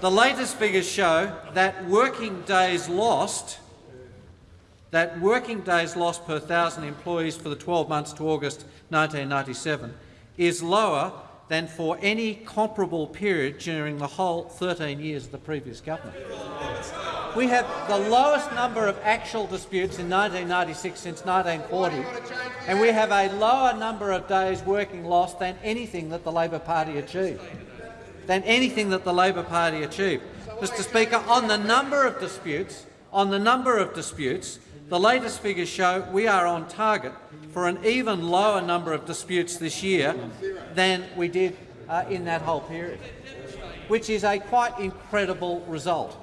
the latest figures show that working days lost that working days lost per thousand employees for the 12 months to August 1997 is lower than for any comparable period during the whole 13 years of the previous government. We have the lowest number of actual disputes in 1996 since 1940, and we have a lower number of days working lost than anything that the Labor Party achieved. Than anything that the Labor Party achieved. Mr Speaker, on the number of disputes, on the number of disputes, the latest figures show we are on target for an even lower number of disputes this year than we did uh, in that whole period, which is a quite incredible result.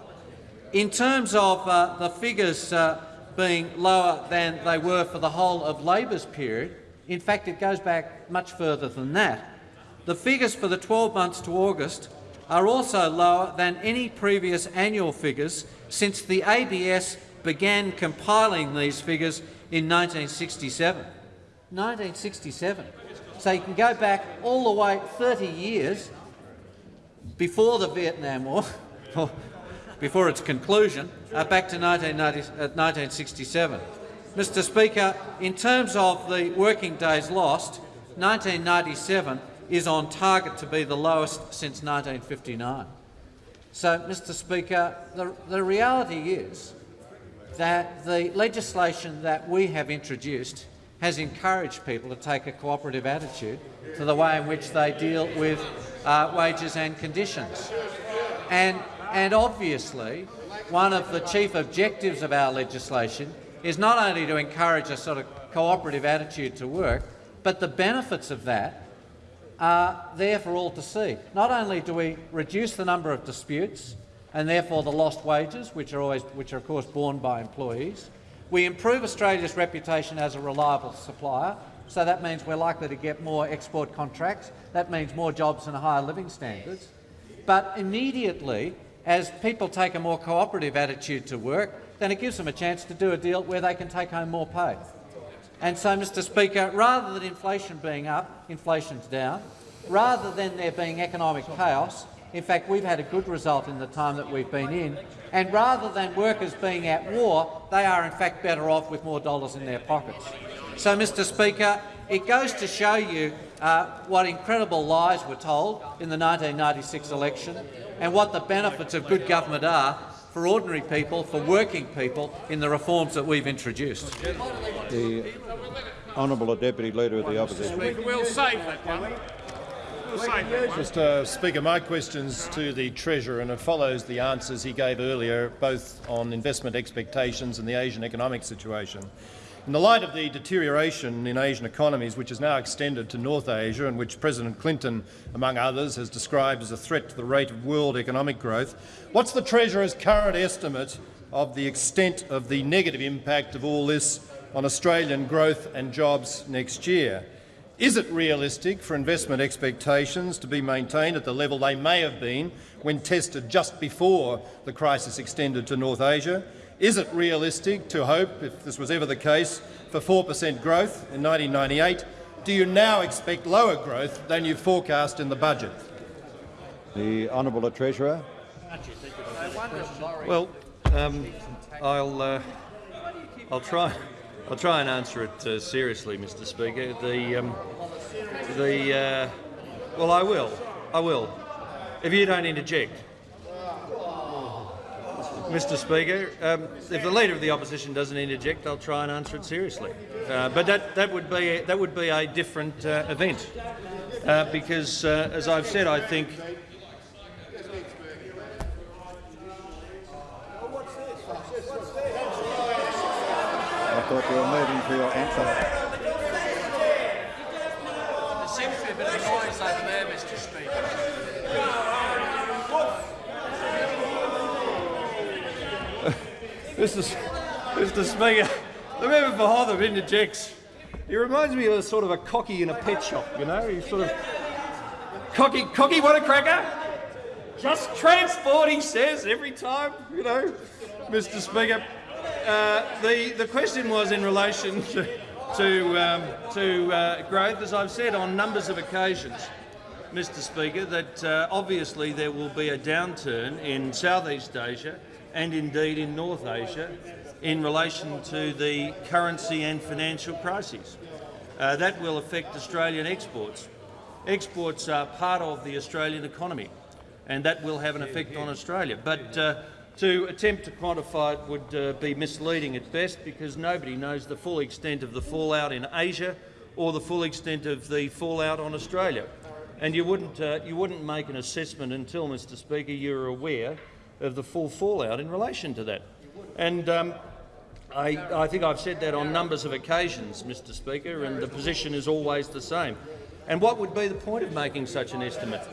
In terms of uh, the figures uh, being lower than they were for the whole of Labor's period, in fact it goes back much further than that. The figures for the 12 months to August are also lower than any previous annual figures since the ABS began compiling these figures in 1967. 1967. So you can go back all the way 30 years before the Vietnam War, before its conclusion, uh, back to 1967. Uh, Mr Speaker, in terms of the working days lost, 1997 is on target to be the lowest since 1959. So, Mr Speaker, the, the reality is that the legislation that we have introduced has encouraged people to take a cooperative attitude to the way in which they deal with uh, wages and conditions. And, and obviously, one of the chief objectives of our legislation is not only to encourage a sort of cooperative attitude to work, but the benefits of that are there for all to see. Not only do we reduce the number of disputes and therefore the lost wages, which are, always, which are of course borne by employees, we improve Australia's reputation as a reliable supplier, so that means we're likely to get more export contracts. That means more jobs and higher living standards. But immediately, as people take a more cooperative attitude to work, then it gives them a chance to do a deal where they can take home more pay. And so, Mr Speaker, rather than inflation being up, inflation's down. Rather than there being economic chaos, in fact, we've had a good result in the time that we've been in. And rather than workers being at war, they are in fact better off with more dollars in their pockets. So, Mr Speaker, it goes to show you uh, what incredible lies were told in the 1996 election and what the benefits of good government are for ordinary people, for working people, in the reforms that we've introduced. The Honourable Deputy Leader of the Opposition. We'll save that one. Mr uh, Speaker, my question's to the Treasurer and it follows the answers he gave earlier, both on investment expectations and the Asian economic situation. In the light of the deterioration in Asian economies, which has now extended to North Asia and which President Clinton, among others, has described as a threat to the rate of world economic growth, what's the Treasurer's current estimate of the extent of the negative impact of all this on Australian growth and jobs next year? Is it realistic for investment expectations to be maintained at the level they may have been when tested just before the crisis extended to North Asia? Is it realistic to hope, if this was ever the case, for 4 per cent growth in 1998? Do you now expect lower growth than you forecast in the budget? The Honourable Treasurer. Well, um, I'll, uh, I'll try. I'll try and answer it uh, seriously, Mr. Speaker. The, um, the, uh, well, I will. I will. If you don't interject, Mr. Speaker, um, if the leader of the opposition doesn't interject, I'll try and answer it seriously. Uh, but that that would be a, that would be a different uh, event, uh, because uh, as I've said, I think thought you were moving for your answer. There seems to be a bit of noise over there, Mr Speaker. Mr. Mr. Speaker, the member for Hotham interjects. He reminds me of a sort of a cocky in a pet shop, you know? He's sort of cocky, cocky, what a cracker! Just transport, he says every time, you know, Mr. Speaker. Uh, the, the question was in relation to, to, um, to uh, growth. As I've said on numbers of occasions, Mr Speaker, that uh, obviously there will be a downturn in Southeast Asia and indeed in North Asia in relation to the currency and financial crises. Uh, that will affect Australian exports. Exports are part of the Australian economy, and that will have an effect on Australia. But uh, to attempt to quantify it would uh, be misleading at best because nobody knows the full extent of the fallout in Asia or the full extent of the fallout on Australia. And you wouldn't, uh, you wouldn't make an assessment until, Mr Speaker, you're aware of the full fallout in relation to that. And um, I, I think I've said that on numbers of occasions, Mr Speaker, and the position is always the same. And what would be the point of making such an estimate?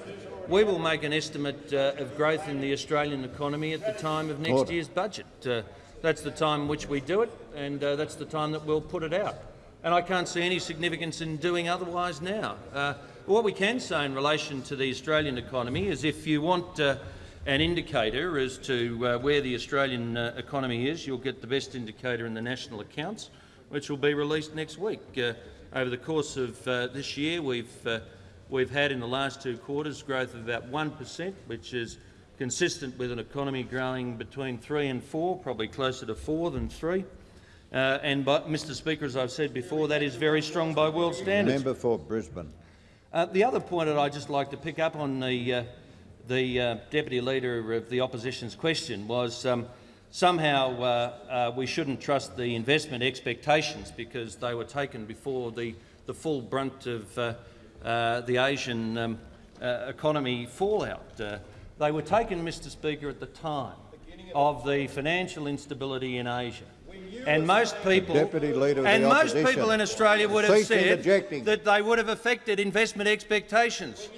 We will make an estimate uh, of growth in the Australian economy at the time of next Order. year's budget. Uh, that's the time in which we do it, and uh, that's the time that we'll put it out. And I can't see any significance in doing otherwise now. Uh, what we can say in relation to the Australian economy is if you want uh, an indicator as to uh, where the Australian uh, economy is, you'll get the best indicator in the national accounts, which will be released next week. Uh, over the course of uh, this year, we've, uh, we've had in the last two quarters growth of about 1 per cent, which is consistent with an economy growing between 3 and 4, probably closer to 4 than 3. Uh, and, but, Mr Speaker, as I've said before, that is very strong by world standards. Member for Brisbane. Uh, the other point that I'd just like to pick up on the, uh, the uh, Deputy Leader of the Opposition's question was um, somehow uh, uh, we shouldn't trust the investment expectations because they were taken before the, the full brunt of the Asian um, uh, economy fallout. Uh, they were taken, Mr Speaker, at the time of the financial instability in Asia. And most people, Deputy Leader of the and most people in Australia would have Cease said that they would have affected investment expectations.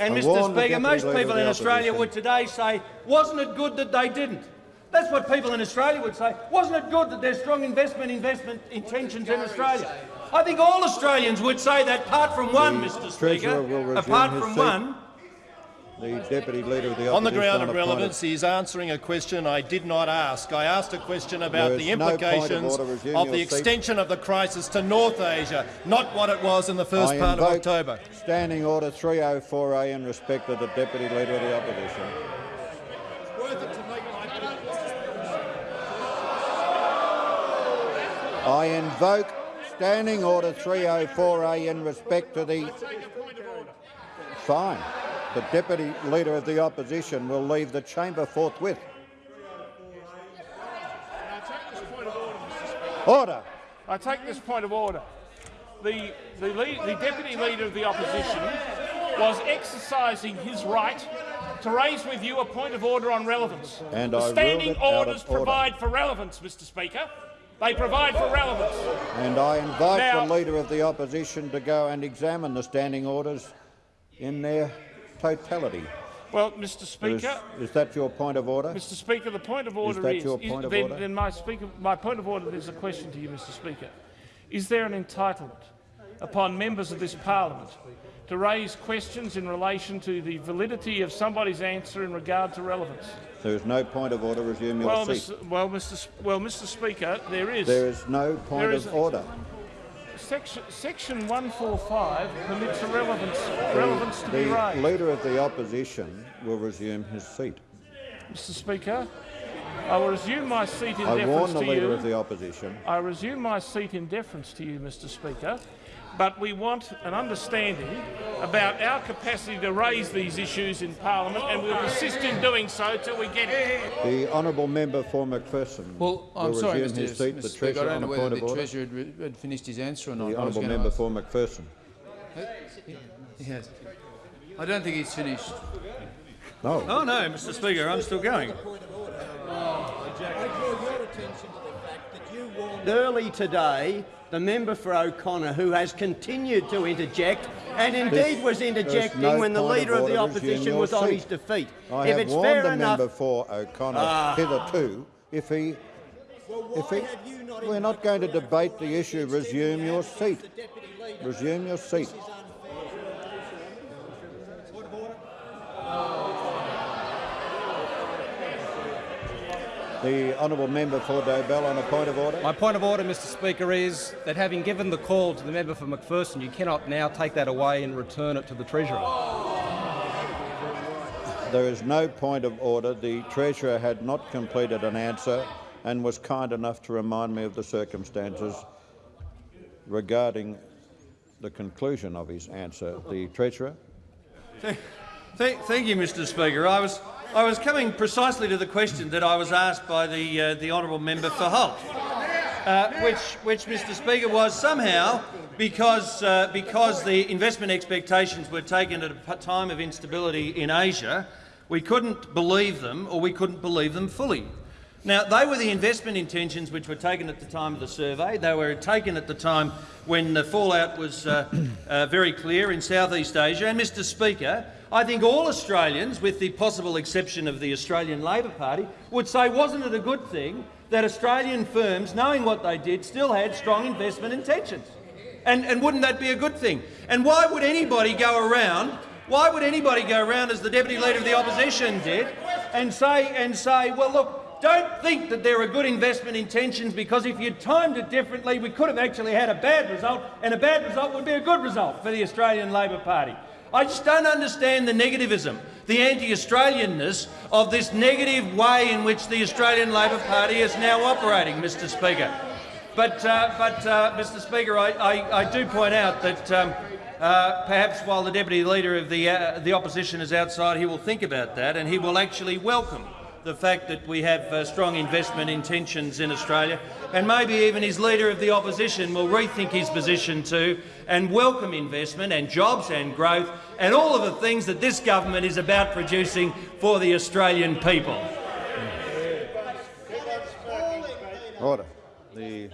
And I Mr Speaker, most people in Australia would today say, wasn't it good that they didn't? That's what people in Australia would say. Wasn't it good that there's strong investment investment intentions in Australia? I think all Australians would say that, apart from one, The Mr Treasurer will Speaker. Apart his from seat. one, The Deputy Leader of the On the ground of relevance, he is answering a question I did not ask. I asked a question about the is no of implications of your the seat. extension of the crisis to North Asia, not what it was in the first I part of October. Standing Order 304A in respect of the Deputy Leader of the Opposition. I invoke Standing Order 304A in respect to the... Fine. The Deputy Leader of the Opposition will leave the chamber forthwith. Order. I take this point of order. The, the, lead, the Deputy Leader of the Opposition was exercising his right to raise with you a point of order on relevance. And the I standing orders order. provide for relevance, Mr Speaker. They provide for relevance. And I invite Now- the Leader of the Opposition to go and examine the standing orders in their totality. Well, Mr Speaker, is that your point of order? Mr Speaker, the point of order is... that is, your point of then, order? then my, speaker, my point of order is a question to you, Mr Speaker. Is there an entitlement upon members of this parliament to raise questions in relation to the validity of somebody's answer in regard to relevance? There is no point of order. Resume your Well, seat. Mr. Well, Mr. Well, Mr. Speaker, there is. There is no point of order. Section, section 145 permits a relevance, relevance to be raised. The. Leader of the Opposition will resume his seat. Mr. Speaker, I will resume my seat in I deference warn the to Leader you. of the Opposition. I resume my seat in deference to you, Mr Speaker, but we want an understanding about our capacity to raise these issues in Parliament, and we'll persist in doing so till we get it. The honourable member for McPherson Well, I'm will sorry, resume Mr. his seat. Mr. The Speaker. I Treasurer don't on know a whether point the of order. Treasurer had, had finished his answer or not. The honourable member ask- for McPherson. He has. I don't think he's finished. No. Oh no, Mr Speaker, I'm still going. Early today, the member for O'Connor, who has continued to interject and indeed This- was interjecting no when the point of Leader of the Opposition your was on his defeat. I if have it's warned fair the enough, member for O'Connor Ah. hitherto. If he, if he, we're not going to debate the issue. Resume your seat. Resume your seat. The honourable member for Dobell on a point of order. My point of order, Mr Speaker, is that having given the call to the member for McPherson, you cannot now take that away and return it to the Treasurer. there is no point of order. The Treasurer had not completed an answer and was kind enough to remind me of the circumstances regarding the conclusion of his answer. The Treasurer. Thank, thank, thank you, Mr Speaker. I was, I was coming precisely to the question that I was asked by the, uh, the honourable member for Holt, uh, which, which, Mr Speaker, was somehow because, uh, because the investment expectations were taken at a time of instability in Asia, we couldn't believe them or we couldn't believe them fully. Now, they were the investment intentions which were taken at the time of the survey. They were taken at the time when the fallout was uh, uh, very clear in Southeast Asia. And, Mr Speaker, I think all Australians, with the possible exception of the Australian Labor Party, would say wasn't it a good thing that Australian firms, knowing what they did, still had strong investment intentions? And, and wouldn't that be a good thing? And why would anybody go around, why would anybody go around, as the Deputy Leader of the Opposition did, and say, and say well, look, don't think that there are good investment intentions because if you'd timed it differently, we could have actually had a bad result, and a bad result would be a good result for the Australian Labor Party. I just don't understand the negativism, the anti-Australianness of this negative way in which the Australian Labor Party is now operating, Mr Speaker. But, uh, but uh, Mr Speaker, I, I, I, do point out that um, uh, perhaps while the Deputy Leader of the, uh, the Opposition is outside, he will think about that and he will actually welcome the fact that we have uh, strong investment intentions in Australia, and maybe even his Leader of the Opposition will rethink his position too and welcome investment and jobs and growth and all of the things that this government is about producing for the Australian people. Order. The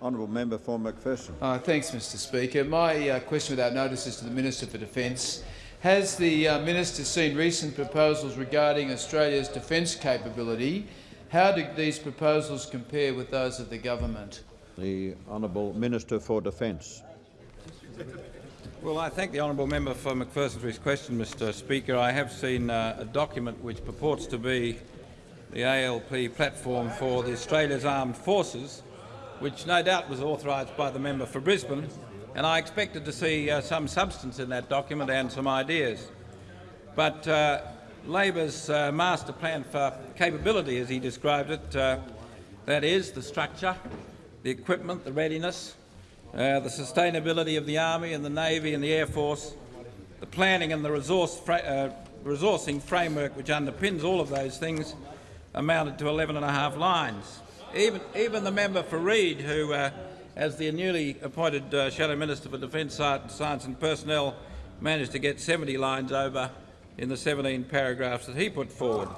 honourable member for McPherson. Uh, thanks, Mr Speaker. My uh, question without notice is to the Minister for Defence. Has the uh, minister seen recent proposals regarding Australia's defence capability? How do these proposals compare with those of the government? The honourable Minister for Defence. Well, I thank the honourable member for McPherson for his question, Mr Speaker. I have seen uh, a document which purports to be the ALP platform for the Australia's armed forces, which no doubt was authorised by the member for Brisbane, and I expected to see uh, some substance in that document and some ideas. But uh, Labor's uh, master plan for capability, as he described it, uh, that is the structure, the equipment, the readiness, uh, the sustainability of the Army and the Navy and the Air Force, the planning and the resource fra uh, resourcing framework which underpins all of those things amounted to 11 and a half lines. Even, even the member for Reid, who as the newly appointed uh, Shadow Minister for Defence, Science and Personnel managed to get 70 lines over in the 17 paragraphs that he put forward.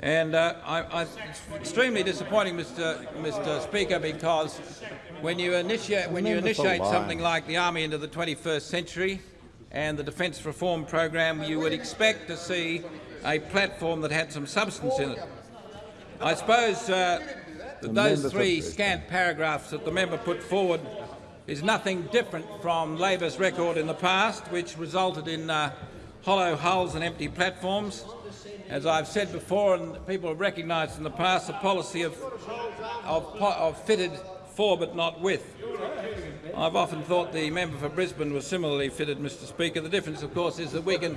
And uh, I, I, it's extremely disappointing, Mr. Mr. Speaker, because when you initiate, when you initiate something like the Army into the 21st century and the Defence Reform Program, you would expect to see a platform that had some substance in it. I suppose uh, those three scant paragraphs that the member put forward is nothing different from Labor's record in the past, which resulted in uh, hollow hulls and empty platforms. As I've said before, and people have recognised in the past, a policy of, of, of fitted for but not with. I've often thought the member for Brisbane was similarly fitted, Mr. Speaker. The difference, of course, is that we can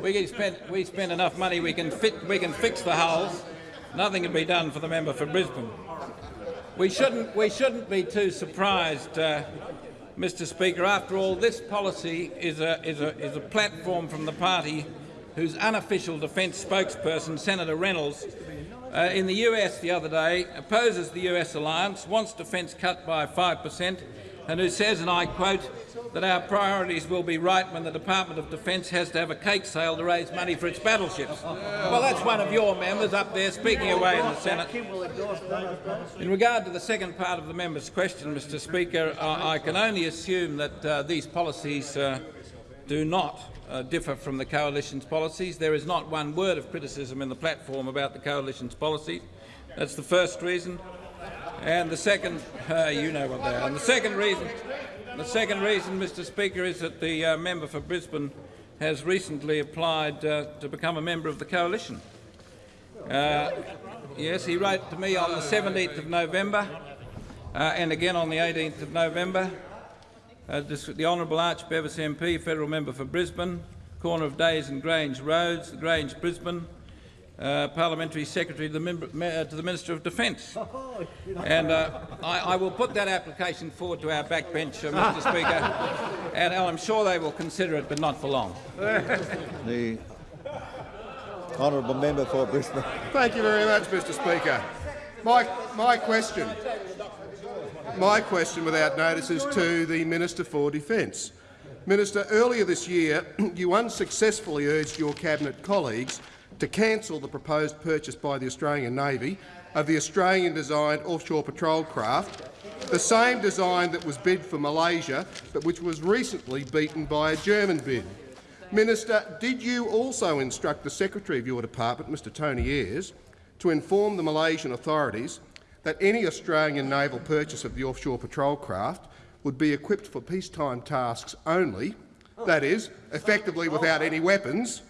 we can spend we spend enough money we can fit we can fix the hulls. Nothing can be done for the member for Brisbane. We shouldn't, we shouldn't be too surprised, uh, Mr Speaker. After all, this policy is a, is, a, is a platform from the party whose unofficial defence spokesperson, Senator Reynolds, uh, in the US the other day opposes the US alliance, wants defence cut by 5 per cent, and who says, and I quote, that our priorities will be right when the Department of Defence has to have a cake sale to raise money for its battleships. Well, that's one of your members up there speaking away in the Senate. In regard to the second part of the member's question, Mr Speaker, I, I can only assume that uh, these policies uh, do not uh, differ from the Coalition's policies. There is not one word of criticism in the platform about the Coalition's policies. That's the first reason. And the second, uh, you know what they are. And the second reason, the second reason, Mr Speaker, is that the uh, member for Brisbane has recently applied uh, to become a member of the coalition. Uh, yes, he wrote to me on the 17th of November uh, and again on the 18th of November. Uh, this, the Honourable Arch Bevis MP, federal member for Brisbane, corner of Days and Grange Roads, Grange, Brisbane, uh, Parliamentary Secretary to the, member, uh, to the Minister of Defence. And uh, I, I, will put that application forward to our backbench, uh, Mr Speaker, and I'm sure they will consider it, but not for long. the honourable member for Brisbane. Thank you very much, Mr Speaker. My, my question, my question without notice is to the Minister for Defence. Minister, earlier this year you unsuccessfully urged your cabinet colleagues to cancel the proposed purchase by the Australian Navy of the Australian-designed offshore patrol craft, the same design that was bid for Malaysia but which was recently beaten by a German bid. Minister, did you also instruct the Secretary of your department, Mr Tony Ayers, to inform the Malaysian authorities that any Australian naval purchase of the offshore patrol craft would be equipped for peacetime tasks only, that is, effectively without any weapons,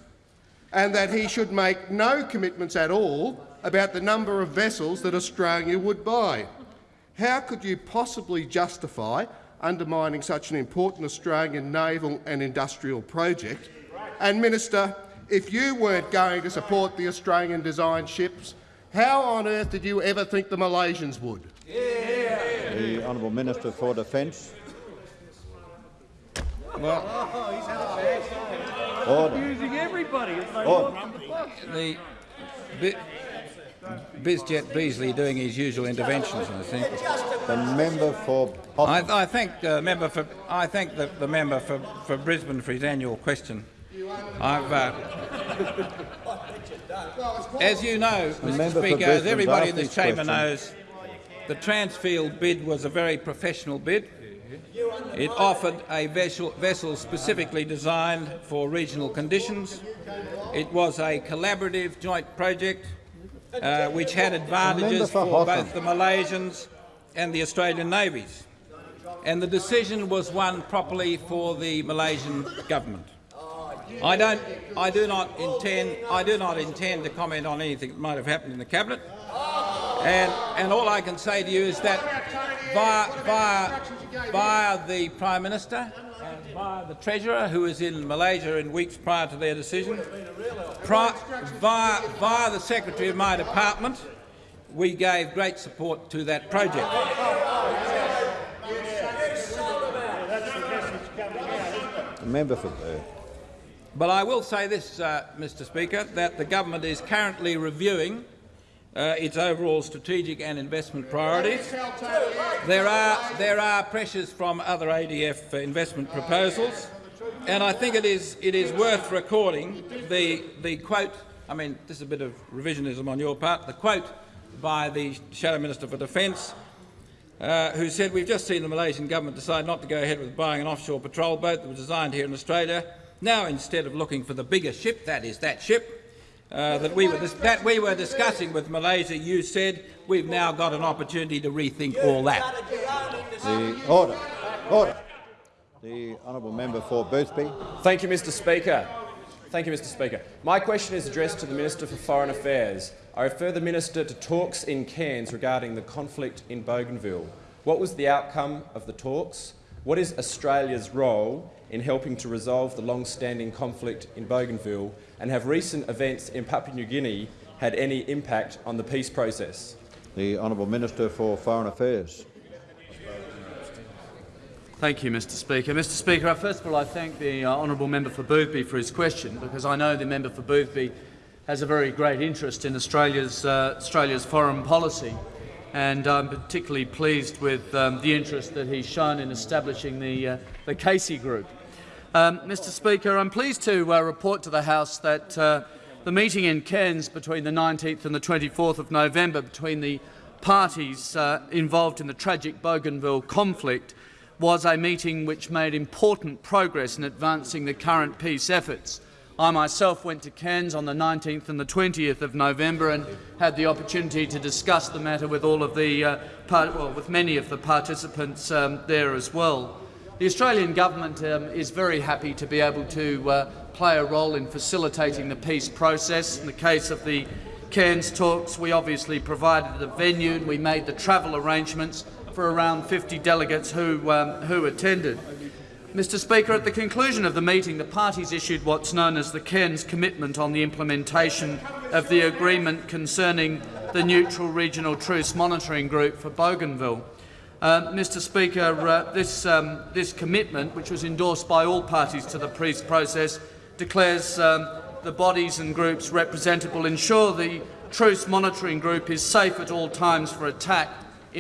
and that he should make no commitments at all about the number of vessels that Australia would buy. How could you possibly justify undermining such an important Australian naval and industrial project? And, Minister, if you weren't going to support the Australian-designed ships, how on earth did you ever think the Malaysians would? The Honourable Minister for Defence. Well, Order. Using everybody as they Order. want the bus. the Bi- Bizjet Beazley doing his usual interventions, I think. The member for I, I thank the member for I thank the, the member for, for Brisbane for his annual question. I've, uh, as you know, The Mr. Speaker, as everybody in this chamber question. knows, the Transfield bid was a very professional bid. It offered a vessel, vessel specifically designed for regional conditions. It was a collaborative joint project uh, which had advantages for both the Malaysians and the Australian navies. And the decision was one properly for the Malaysian government. I don't. I do not intend. I do not intend to comment on anything that might have happened in the cabinet. And and all I can say to you is that via via via the Prime Minister and via the Treasurer, who was in Malaysia in weeks prior to their decision, pri- via via the Secretary of my department, we gave great support to that project. member for. But I will say this, uh, Mr Speaker, that the government is currently reviewing uh, its overall strategic and investment priorities. There are, there are pressures from other ADF investment proposals, and I think it is, it is worth recording the, the quote, I mean, this is a bit of revisionism on your part, the quote by the Shadow Minister for Defence, uh, who said, we've just seen the Malaysian government decide not to go ahead with buying an offshore patrol boat that was designed here in Australia. Now, instead of looking for the bigger ship, that is that ship, uh, that, we were that we were discussing with Malaysia, you said we've now got an opportunity to rethink all that. The order. Order. The honourable member for Boothby. Thank you, Mr Speaker. Thank you, Mr Speaker. My question is addressed to the Minister for Foreign Affairs. I refer the Minister to talks in Cairns regarding the conflict in Bougainville. What was the outcome of the talks? What is Australia's role in helping to resolve the long-standing conflict in Bougainville? And have recent events in Papua New Guinea had any impact on the peace process? The honourable Minister for Foreign Affairs. Thank you, Mr Speaker. Mr Speaker, first of all, I thank the uh, honourable member for Boothby for his question, because I know the member for Boothby has a very great interest in Australia's, uh, Australia's foreign policy, and I'm particularly pleased with um, the interest that he's shown in establishing the, uh, the Casey Group. Um, Mr Speaker, I'm pleased to uh, report to the House that uh, the meeting in Cairns between the 19th and the 24th of November between the parties uh, involved in the tragic Bougainville conflict was a meeting which made important progress in advancing the current peace efforts. I myself went to Cairns on the 19th and the 20th of November and had the opportunity to discuss the matter with all of the, uh, well, with many of the participants um, there as well. The Australian government um, is very happy to be able to uh, play a role in facilitating the peace process. In the case of the Cairns talks, we obviously provided the venue and we made the travel arrangements for around 50 delegates who, um, who attended. Mr Speaker, at the conclusion of the meeting, the parties issued what's known as the Cairns Commitment on the implementation of the agreement concerning the Neutral Regional Truce Monitoring Group for Bougainville. Uh, Mr Speaker, uh, this, um, this commitment, which was endorsed by all parties to the peace process, declares um, the bodies and groups represented will ensure the Truce Monitoring Group is safe at all times for attack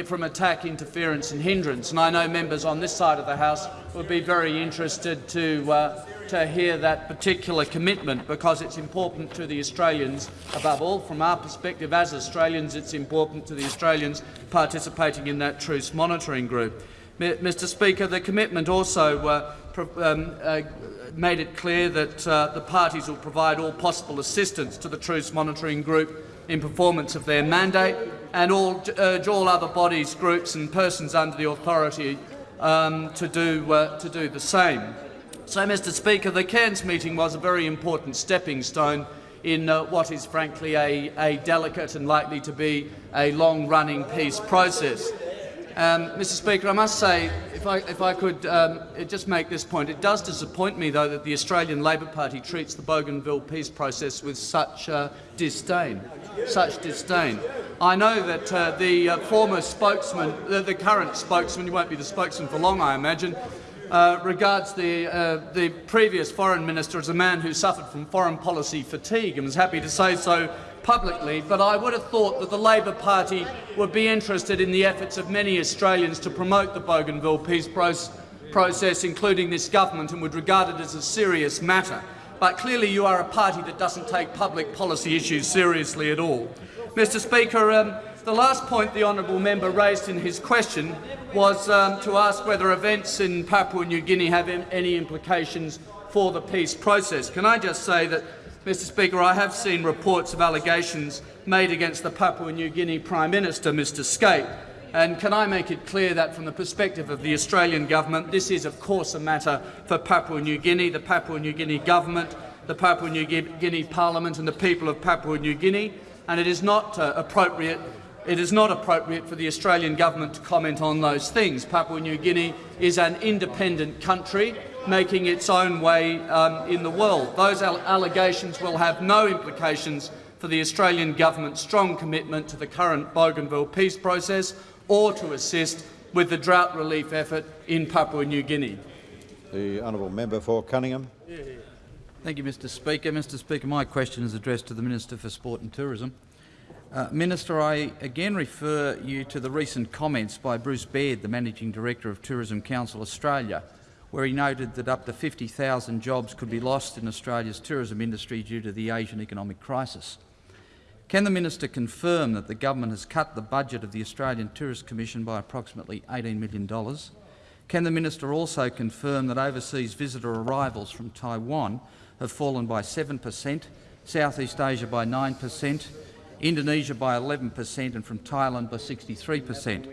from attack, interference and hindrance. And I know members on this side of the House would be very interested to, uh, to hear that particular commitment because it's important to the Australians. Above all, from our perspective as Australians, it's important to the Australians participating in that truce monitoring group. Mr Speaker, the commitment also uh, um, uh, made it clear that uh, the parties will provide all possible assistance to the truce monitoring group in performance of their mandate and all, urge all other bodies, groups and persons under the authority um, to, do, uh, to do the same. So, Mr Speaker, the Cairns meeting was a very important stepping stone in uh, what is frankly a, a delicate and likely to be a long-running peace process. Um, Mr Speaker, I must say, if I, if I could um, just make this point, it does disappoint me, though, that the Australian Labor Party treats the Bougainville peace process with such uh, disdain. Such disdain. I know that uh, the uh, former spokesman, the current spokesman, you won't be the spokesman for long, I imagine, uh, regards the, uh, the previous foreign minister as a man who suffered from foreign policy fatigue and was happy to say so publicly, but I would have thought that the Labor Party would be interested in the efforts of many Australians to promote the Bougainville peace process, including this government, and would regard it as a serious matter. But clearly you are a party that doesn't take public policy issues seriously at all. Mr Speaker, um, the last point the honourable member raised in his question was um, to ask whether events in Papua New Guinea have any implications for the peace process. Can I just say that Mr Speaker, I have seen reports of allegations made against the Papua New Guinea Prime Minister, Mr Skate, and can I make it clear that from the perspective of the Australian government, this is of course a matter for Papua New Guinea, the Papua New Guinea government, the Papua New Guinea Parliament and the people of Papua New Guinea, and it is not uh, appropriate it is not appropriate for the Australian government to comment on those things. Papua New Guinea is an independent country making its own way um, in the world. Those allegations will have no implications for the Australian government's strong commitment to the current Bougainville peace process or to assist with the drought relief effort in Papua New Guinea. The honourable member for Cunningham. Thank you, Mr Speaker. Mr Speaker, my question is addressed to the Minister for Sport and Tourism. Uh, Minister, I again refer you to the recent comments by Bruce Baird, the Managing Director of Tourism Council Australia, where he noted that up to 50,000 jobs could be lost in Australia's tourism industry due to the Asian economic crisis. Can the minister confirm that the government has cut the budget of the Australian Tourist Commission by approximately $18 million? Can the minister also confirm that overseas visitor arrivals from Taiwan have fallen by 7 per cent, Southeast Asia by 9 per cent, Indonesia by 11 per cent and from Thailand by 63 per cent.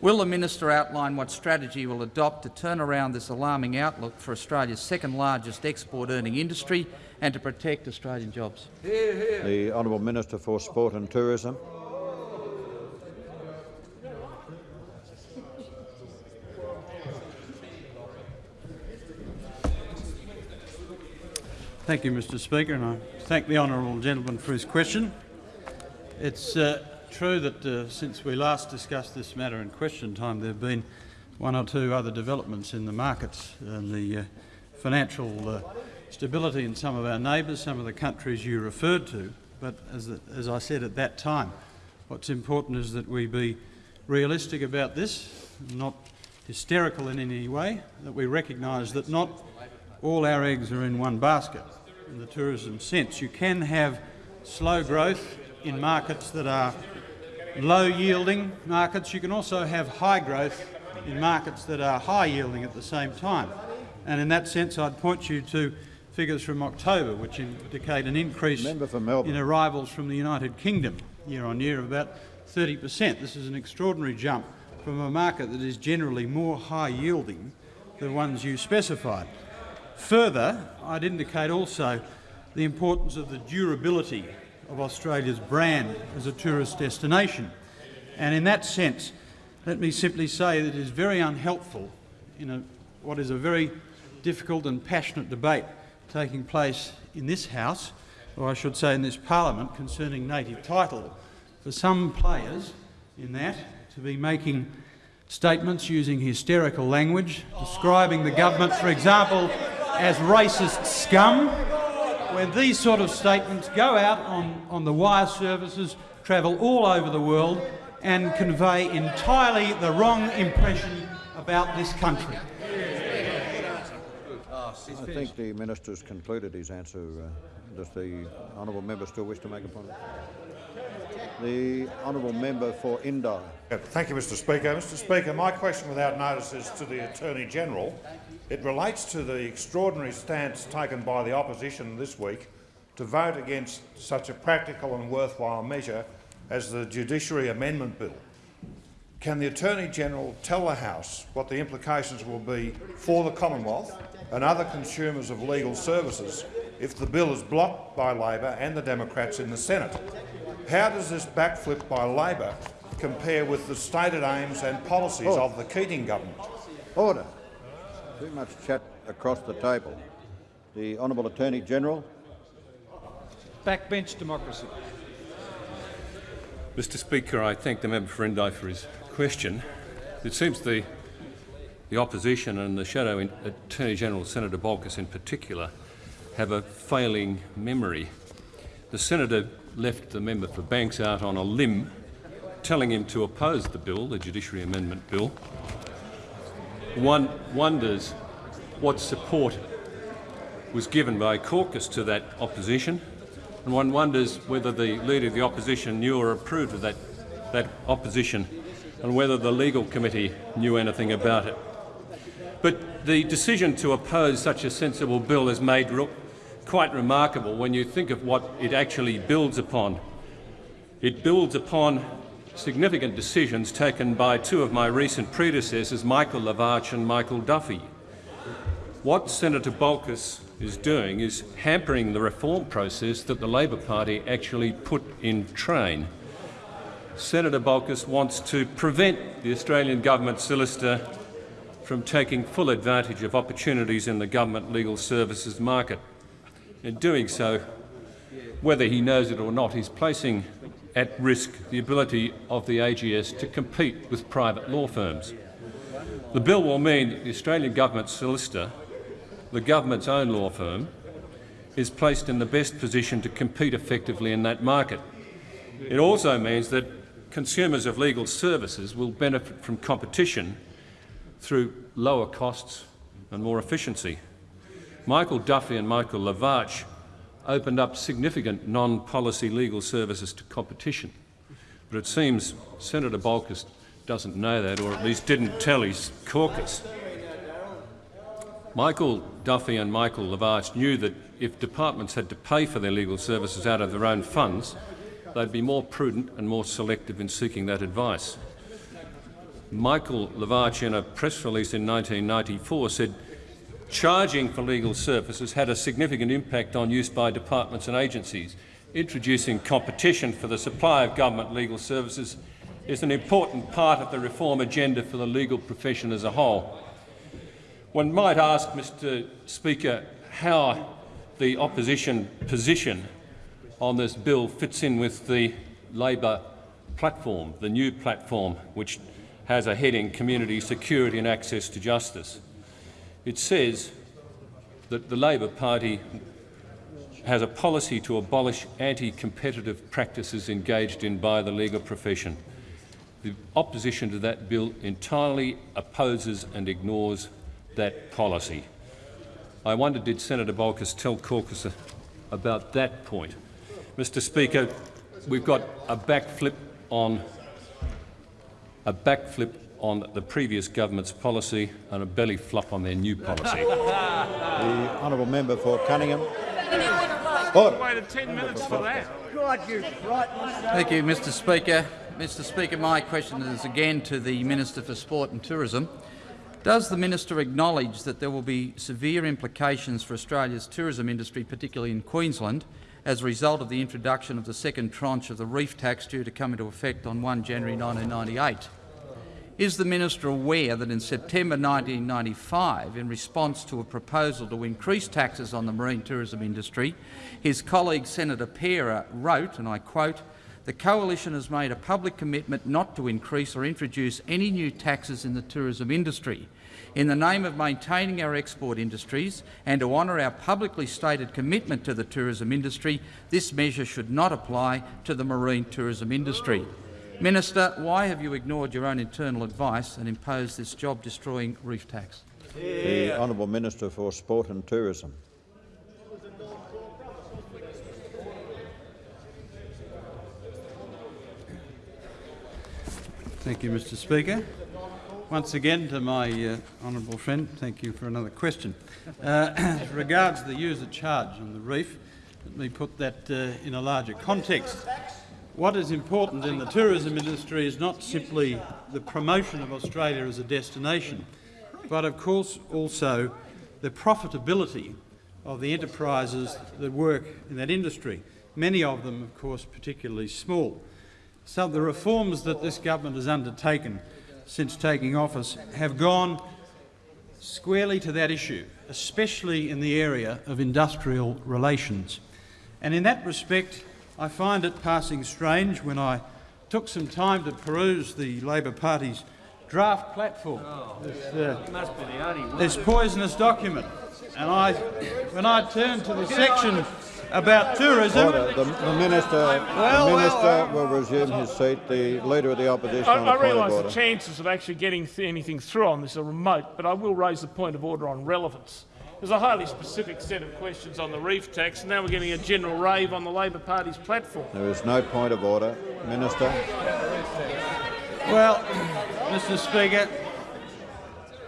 Will the minister outline what strategy will adopt to turn around this alarming outlook for Australia's second largest export-earning industry and to protect Australian jobs? The Honourable Minister for Sport and Tourism. Thank you, Mr Speaker, and I thank the honourable gentleman for his question. It's uh, true that uh, since we last discussed this matter in question time, there have been one or two other developments in the markets and the uh, financial uh, stability in some of our neighbours, some of the countries you referred to. But as, as I said at that time, what's important is that we be realistic about this, not hysterical in any way, that we recognise that not all our eggs are in one basket in the tourism sense. You can have slow growth in markets that are low yielding markets. You can also have high growth in markets that are high yielding at the same time. And in that sense, I'd point you to figures from October, which indicate an increase in arrivals from the United Kingdom year on year of about 30 per cent. This is an extraordinary jump from a market that is generally more high yielding than the ones you specified. Further, I'd indicate also the importance of the durability of Australia's brand as a tourist destination. And in that sense, let me simply say that it is very unhelpful in a what is a very difficult and passionate debate taking place in this House, or I should say in this parliament, concerning native title. For some players in that to be making statements using hysterical language, describing the government, for example, as racist scum, when these sort of statements go out on, on the wire services, travel all over the world and convey entirely the wrong impression about this country. I think the minister has concluded his answer. Uh, does the honourable member still wish to make a point? The honourable member for Indi. Thank you, Mr Speaker. Mr Speaker, my question without notice is to the Attorney-General. It relates to the extraordinary stance taken by the opposition this week to vote against such a practical and worthwhile measure as the Judiciary Amendment Bill. Can the Attorney-General tell the House what the implications will be for the Commonwealth and other consumers of legal services if the bill is blocked by Labor and the Democrats in the Senate? How does this backflip by Labor compare with the stated aims and policies Oh. of the Keating government? Order. Too much chat across the table. The honourable Attorney-General. Backbench democracy. Mr Speaker, I thank the member for Indi for his question. It seems the, the opposition and the Shadow Attorney-General, Senator Bolkus in particular, have a failing memory. The senator left the member for Banks out on a limb, telling him to oppose the bill, the Judiciary Amendment Bill. One wonders what support was given by caucus to that opposition, and one wonders whether the Leader of the Opposition knew or approved of that, that opposition and whether the Legal Committee knew anything about it. But the decision to oppose such a sensible bill is made quite remarkable when you think of what it actually builds upon. It builds upon significant decisions taken by two of my recent predecessors, Michael Lavarch and Michael Duffy. What Senator Bolkus is doing is hampering the reform process that the Labor Party actually put in train. Senator Bolkus wants to prevent the Australian government solicitor from taking full advantage of opportunities in the government legal services market. In doing so, whether he knows it or not, he's placing at risk the ability of the AGS to compete with private law firms. The bill will mean that the Australian government solicitor, the government's own law firm, is placed in the best position to compete effectively in that market. It also means that consumers of legal services will benefit from competition through lower costs and more efficiency. Michael Duffy and Michael Lavarch opened up significant non-policy legal services to competition. But it seems Senator Bolkus doesn't know that, or at least didn't tell his caucus. Michael Duffy and Michael Lavarch knew that if departments had to pay for their legal services out of their own funds, they'd be more prudent and more selective in seeking that advice. Michael Lavarch, in a press release in 1994, said charging for legal services had a significant impact on use by departments and agencies. Introducing competition for the supply of government legal services is an important part of the reform agenda for the legal profession as a whole. One might ask, Mr Speaker, how the opposition position on this bill fits in with the Labor platform, the new platform which has a heading Community Security and Access to Justice. It says that the Labor Party has a policy to abolish anti-competitive practices engaged in by the legal profession. The opposition to that bill entirely opposes and ignores that policy. I wonder, did Senator Bolkus tell caucus about that point? Mr Speaker, we've got a backflip on a backflip on the previous government's policy and a belly flop on their new policy. The honourable member for Cunningham. Order. Waited 10 minutes for that. God, you Thank you, Mr Speaker. Mr Speaker, my question is again to the Minister for Sport and Tourism. Does the minister acknowledge that there will be severe implications for Australia's tourism industry, particularly in Queensland, as a result of the introduction of the second tranche of the reef tax due to come into effect on 1 January 1998? Is the minister aware that in September 1995, in response to a proposal to increase taxes on the marine tourism industry, his colleague Senator Parer wrote, and I quote, the Coalition has made a public commitment not to increase or introduce any new taxes in the tourism industry. In the name of maintaining our export industries and to honour our publicly stated commitment to the tourism industry, this measure should not apply to the marine tourism industry. Minister, why have you ignored your own internal advice and imposed this job-destroying reef tax? The Honourable Minister for Sport and Tourism. Thank you, Mr Speaker. Once again, to my uh, honourable friend, thank you for another question. Uh, as regards the user charge on the reef, let me put that uh, in a larger context. What is important in the tourism industry is not simply the promotion of Australia as a destination, but of course also the profitability of the enterprises that work in that industry, many of them, of course, particularly small. So the reforms that this government has undertaken since taking office have gone squarely to that issue, especially in the area of industrial relations. And in that respect, I find it passing strange when I took some time to peruse the Labor Party's draft platform, this, uh, this poisonous document. And I, when I turned to the section about tourism. Order. The, the minister, Well, the minister well. will resume his seat. The leader of the opposition I, on I a point of realise the chances of actually getting th anything through on this are remote, but I will raise the point of order on relevance. There's a highly specific set of questions on the reef tax, and now we're getting a general rave on the Labor Party's platform. There is no point of order. Minister. Well, Mr Speaker,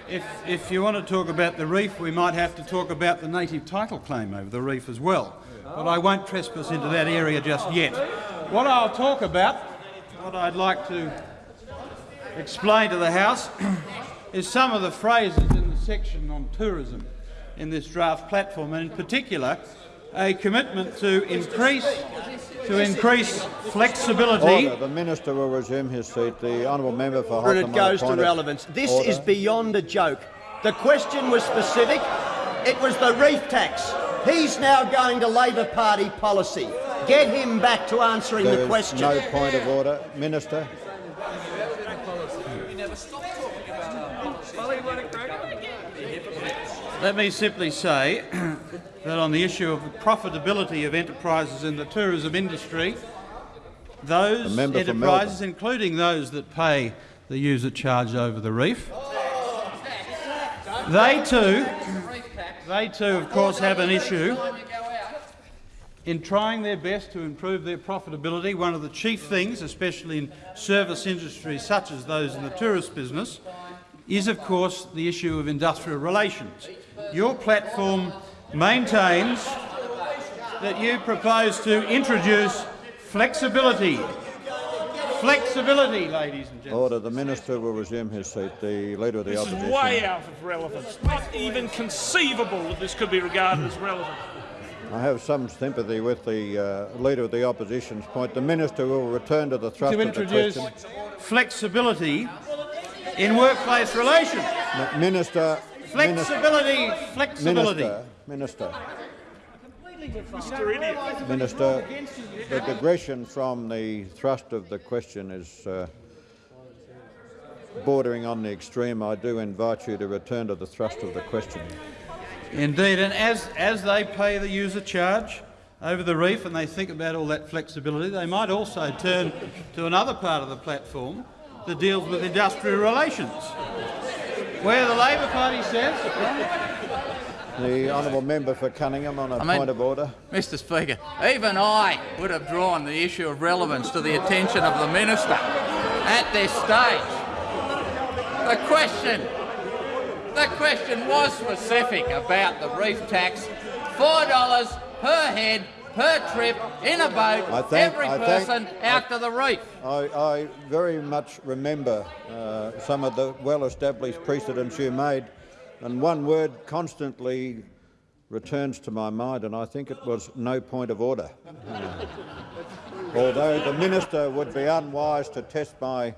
if, if you want to talk about the reef, we might have to talk about the native title claim over the reef as well. But I won't trespass into that area just yet. What I'll talk about, what I'd like to explain to the House, is some of the phrases in the section on tourism in this draft platform, and in particular, a commitment to increase to increase flexibility. Order. The minister will resume his seat. The honourable member for And Hotham it goes to relevance. This order. is beyond a joke. The question was specific. It was the reef tax. He's now going to Labor Party policy. Get him back to answering There the question. no point of order. Minister. Let me simply say that on the issue of the profitability of enterprises in the tourism industry, those The member for enterprises, including those that pay the user charge over the reef, they too, they too, of course, have an issue in trying their best to improve their profitability. One of the chief things, especially in service industries such as those in the tourist business, is of course the issue of industrial relations. Your platform maintains that you propose to introduce flexibility. Flexibility, ladies and gentlemen. Order. The minister will resume his seat. The leader of the This opposition. is way out of relevance. Not even conceivable that this could be regarded as relevant. I have some sympathy with the uh, leader of the opposition's point. The minister will return to the thrust To of the question. To introduce question. flexibility in workplace relations. M- Minister. Flexibility, flexibility. Minister. Minister. Mr. Idiot. Minister, the digression from the thrust of the question is uh, bordering on the extreme. I do invite you to return to the thrust of the question. Indeed, and as, as they pay the user charge over the reef and they think about all that flexibility, they might also turn to another part of the platform that deals with industrial relations, where the Labor Party says The honourable member for Cunningham on a I mean- point of order. Mr Speaker, even I would have drawn the issue of relevance to the attention of the minister at this stage. The question, the question was specific about the reef tax, $4 per head per trip in a boat, I every I person out to the reef. I, I very much remember uh, some of the well-established precedents you made, and one word constantly returns to my mind, and I think it was no point of order. Although the minister would be unwise to test my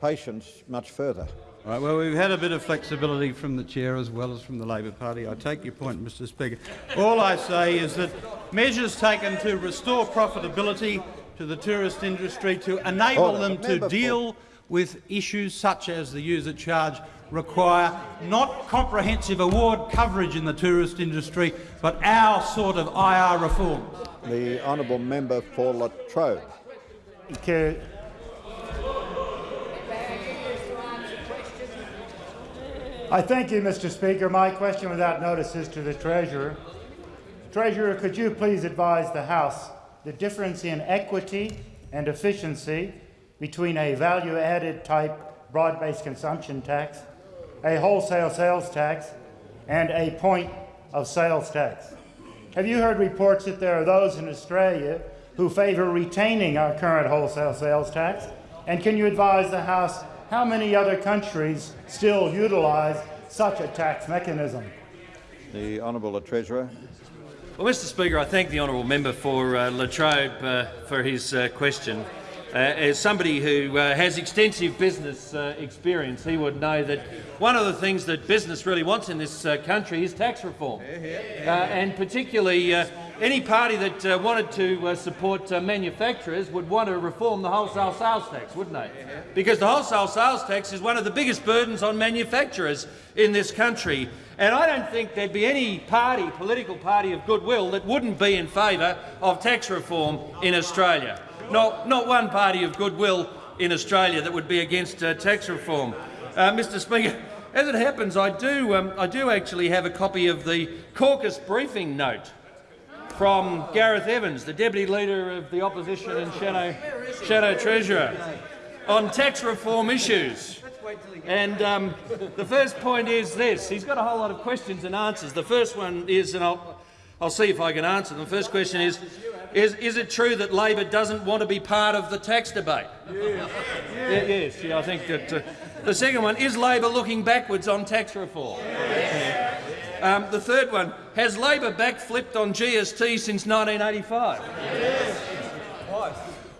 patience much further. All right, well, we've had a bit of flexibility from the chair as well as from the Labor Party. I take your point, Mr Speaker. All I say is that measures taken to restore profitability to the tourist industry to enable Order. them to deal with issues such as the user charge require not comprehensive award coverage in the tourist industry, but our sort of IR reform. The honourable member for Latrobe. I thank you, Mr. Speaker. My question without notice is to the Treasurer. Treasurer, could you please advise the House the difference in equity and efficiency between a value-added type broad-based consumption tax, a wholesale sales tax, and a point of sales tax? Have you heard reports that there are those in Australia who favour retaining our current wholesale sales tax? And can you advise the House how many other countries still utilise such a tax mechanism? The honourable Treasurer. Well, Mr Speaker, I thank the honourable member for uh, Latrobe uh, for his uh, question. Uh, as somebody who uh, has extensive business uh, experience, he would know that one of the things that business really wants in this uh, country is tax reform. Uh, and particularly, uh, any party that wanted to support manufacturers would want to reform the wholesale sales tax, wouldn't they? Because the wholesale sales tax is one of the biggest burdens on manufacturers in this country. And I don't think there'd be any party, political party of goodwill that wouldn't be in favour of tax reform in Australia. Not, not one party of goodwill in Australia that would be against uh, tax reform. Uh, Mr Speaker, as it happens, I do, um, I do actually have a copy of the caucus briefing note from Gareth Evans, the Deputy Leader of the Opposition and Shadow, Shadow Treasurer, on tax reform issues. And um, the first point is this. He's got a whole lot of questions and answers. The first one is, and I'll, I'll see if I can answer them. The first question is, is, is it true that Labor doesn't want to be part of the tax debate? Yeah, yes, yeah, I think that. Uh, the second one, is Labor looking backwards on tax reform? Um, the third one, has Labor backflipped on GST since 1985? Yes.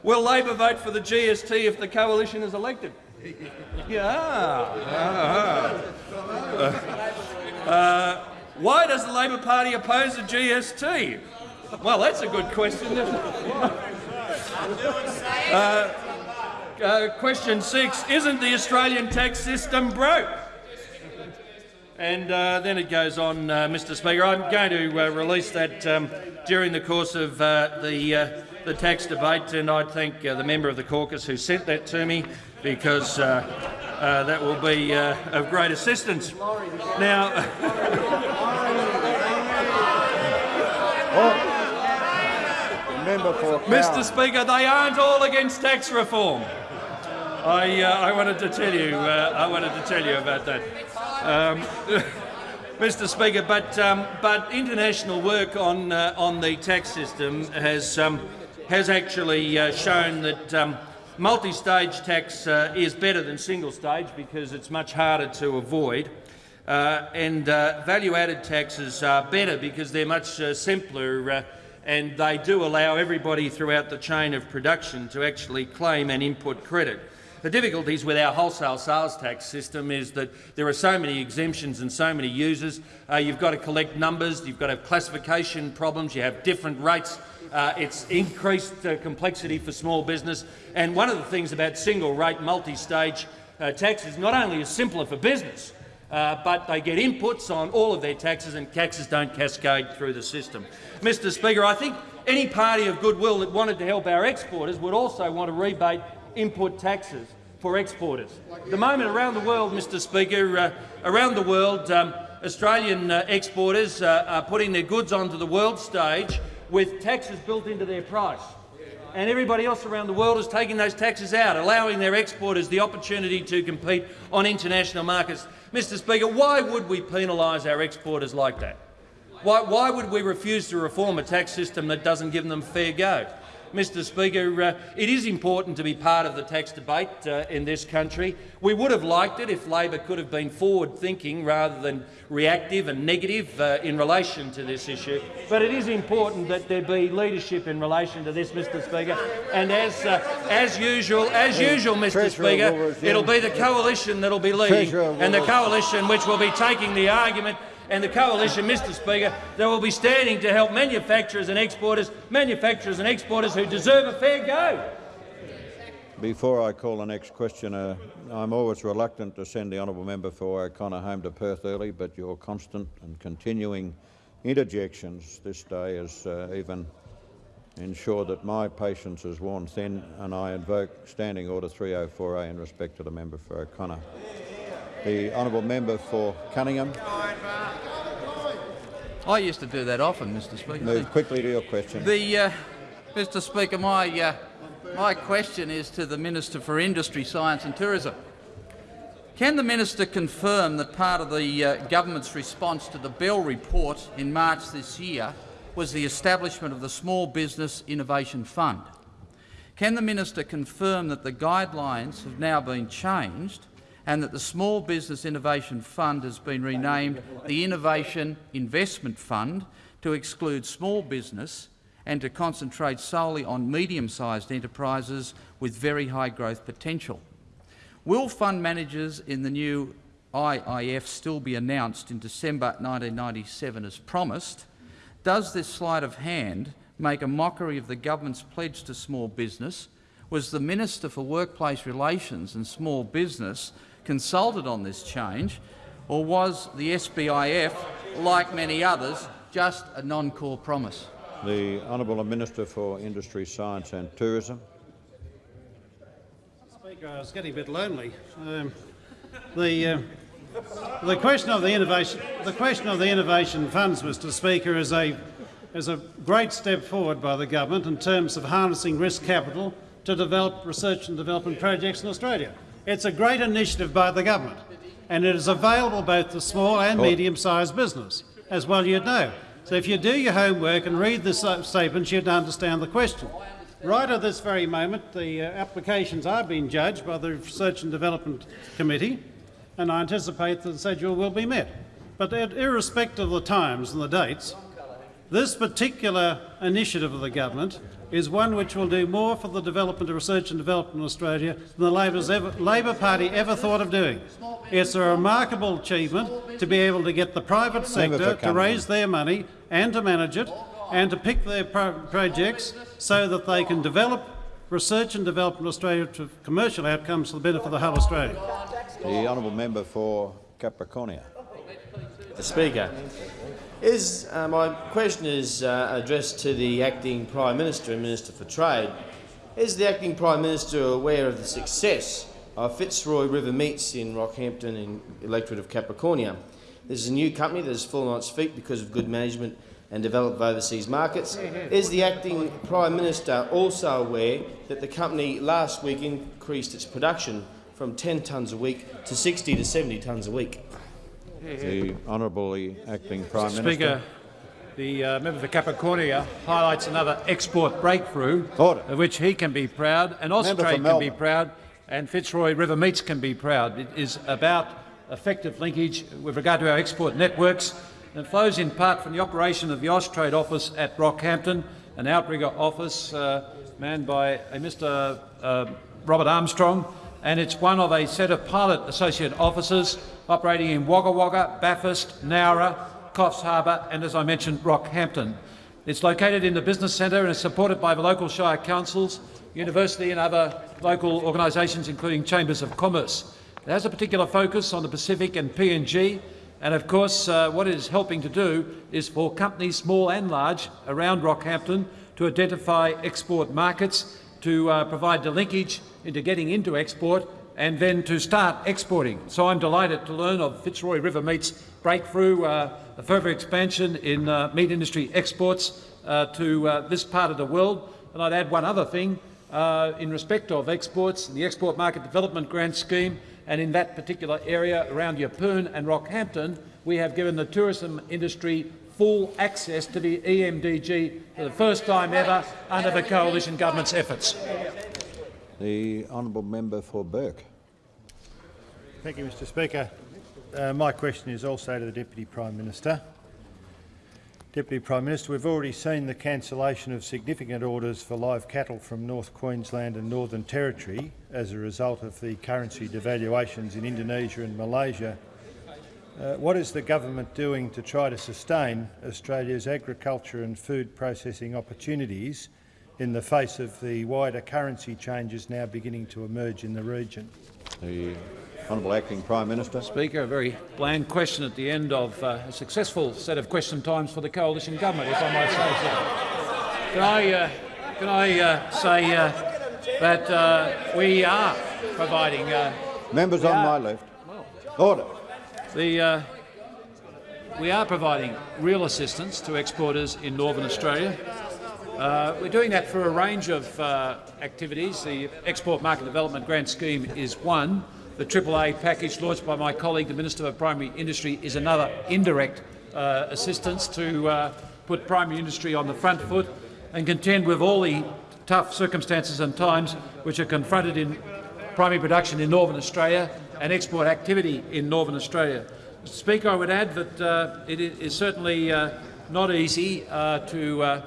Will Labor vote for the GST if the coalition is elected? Yeah. Ah. Uh, why does the Labor Party oppose the GST? Well, that's a good question. Uh, uh, question six, isn't the Australian tax system broke? And uh, then it goes on, uh, Mr Speaker. I'm going to uh, release that um, during the course of uh, the, uh, the tax debate, and I thank uh, the member of the caucus who sent that to me because uh, uh, that will be uh, of great assistance. Now, Member for Mr. Speaker, they aren't all against tax reform. I, uh, I wanted to tell you. Uh, I wanted to tell you about that, um, Mr. Speaker. But um, but international work on uh, on the tax system has um, has actually uh, shown that um, multi-stage tax uh, is better than single-stage because it's much harder to avoid. Uh, and uh, value-added taxes are better because they're much uh, simpler uh, and they do allow everybody throughout the chain of production to actually claim an input credit. The difficulties with our wholesale sales tax system is that there are so many exemptions and so many users. Uh, you've got to collect numbers, you've got to have classification problems, you have different rates. Uh, it's increased uh, complexity for small business. And one of the things about single rate multi-stage uh, taxes not only is simpler for business, uh, but they get inputs on all of their taxes and taxes don't cascade through the system. Mr Speaker, I think any party of goodwill that wanted to help our exporters would also want to rebate input taxes for exporters. At the moment around the world, Mr Speaker, uh, around the world, um, Australian uh, exporters uh, are putting their goods onto the world stage with taxes built into their price. And everybody else around the world is taking those taxes out, allowing their exporters the opportunity to compete on international markets. Mr Speaker, why would we penalise our exporters like that? Why, why would we refuse to reform a tax system that doesn't give them fair go? Mr Speaker, uh, it is important to be part of the tax debate uh, in this country. We would have liked it if Labor could have been forward-thinking rather than reactive and negative uh, in relation to this issue. But it is important that there be leadership in relation to this, Mr Speaker. And as, uh, as usual, as usual, Mr Treasurer Speaker, it'll be the coalition that will be leading, and the coalition which will be taking the argument and the coalition, Mr Speaker, that will be standing to help manufacturers and exporters, manufacturers and exporters who deserve a fair go. Before I call the next questioner, I'm always reluctant to send the honourable member for O'Connor home to Perth early, but your constant and continuing interjections this day has uh, even ensured that my patience is worn thin, and I invoke Standing Order 304A in respect to the member for O'Connor. The honourable member for Cunningham. I used to do that often, Mr Speaker. Move quickly to your question. The, uh, Mr Speaker, my, uh, my question is to the Minister for Industry, Science and Tourism. Can the minister confirm that part of the uh, government's response to the Bell report in March this year was the establishment of the Small Business Innovation Fund? Can the minister confirm that the guidelines have now been changed and that the Small Business Innovation Fund has been renamed the Innovation Investment Fund to exclude small business and to concentrate solely on medium-sized enterprises with very high growth potential? Will fund managers in the new IIF still be announced in December 1997 as promised? Does this sleight of hand make a mockery of the government's pledge to small business? Was the Minister for Workplace Relations and Small Business consulted on this change, or was the SBIF, like many others, just a non-core promise? The honourable Minister for Industry, Science and Tourism. Speaker, I was getting a bit lonely. Um, the, uh, the question of the innovation, the question of the innovation funds, Mr. Speaker, is a is a great step forward by the government in terms of harnessing risk capital to develop research and development projects in Australia. It's a great initiative by the government, and it is available both to small and medium-sized business, as well you'd know. So if you do your homework and read the statements, you'd understand the question. Right at this very moment, the uh, applications are being judged by the Research and Development Committee, and I anticipate that the schedule will be met. But irrespective of the times and the dates, this particular initiative of the government is one which will do more for the development of research and development in Australia than the Labor's ever, Labor Party ever thought of doing. It's a remarkable achievement to be able to get the private sector to raise their money and to manage it and to pick their pro projects so that they can develop research and development in Australia to commercial outcomes for the benefit of the whole Australia. The honourable member for Capricornia. The Speaker. Is, uh, my question is uh, addressed to the Acting Prime Minister and Minister for Trade. Is the Acting Prime Minister aware of the success of Fitzroy River Meats in Rockhampton in electorate of Capricornia? This is a new company that has fallen on its feet because of good management and developed overseas markets. Is the Acting Prime Minister also aware that the company last week increased its production from 10 tonnes a week to 60 to 70 tonnes a week? The Honourable Acting Prime Mr. Minister. Speaker, the uh, member for Capricornia highlights another export breakthrough of which he can be proud, and Austrade can be proud, and Fitzroy River Meats can be proud. It is about effective linkage with regard to our export networks and flows in part from the operation of the Austrade office at Rockhampton, an outrigger office uh, manned by a Mr uh, Robert Armstrong, and it's one of a set of pilot associate offices operating in Wagga Wagga, Bathurst, Nowra, Coffs Harbour and, as I mentioned, Rockhampton. It's located in the business centre and is supported by the local shire councils, university and other local organisations, including chambers of commerce. It has a particular focus on the Pacific and PNG, and of course uh, what it is helping to do is for companies, small and large, around Rockhampton to identify export markets, to uh, provide the linkage into getting into export and then to start exporting. So I'm delighted to learn of Fitzroy River Meat's breakthrough, uh, a further expansion in uh, meat industry exports uh, to uh, this part of the world. And I'd add one other thing uh, in respect of exports, and the Export Market Development Grant Scheme, and in that particular area around Yeppoon and Rockhampton, we have given the tourism industry full access to the E EMDG for the first time ever under the coalition government's efforts. The honourable member for Burke. Thank you, Mr Speaker. Uh, my question is also to the Deputy Prime Minister. Deputy Prime Minister, we've already seen the cancellation of significant orders for live cattle from North Queensland and Northern Territory as a result of the currency devaluations in Indonesia and Malaysia. Uh, what is the government doing to try to sustain Australia's agriculture and food processing opportunities in the face of the wider currency changes now beginning to emerge in the region? The honourable acting Prime Minister. Speaker, a very bland question at the end of uh, a successful set of question times for the coalition government, if I might say so. Can I, uh, can I uh, say uh, that uh, we are providing... uh, Members on are- my left. Order. The, uh, we are providing real assistance to exporters in Northern Australia. Uh, we're doing that for a range of uh, activities. The Export Market Development Grant Scheme is one. The AAA package launched by my colleague, the Minister for Primary Industry, is another indirect uh, assistance to uh, put primary industry on the front foot and contend with all the tough circumstances and times which are confronted in primary production in Northern Australia and export activity in Northern Australia. Mr Speaker, I would add that uh, it is certainly uh, not easy uh, to, uh,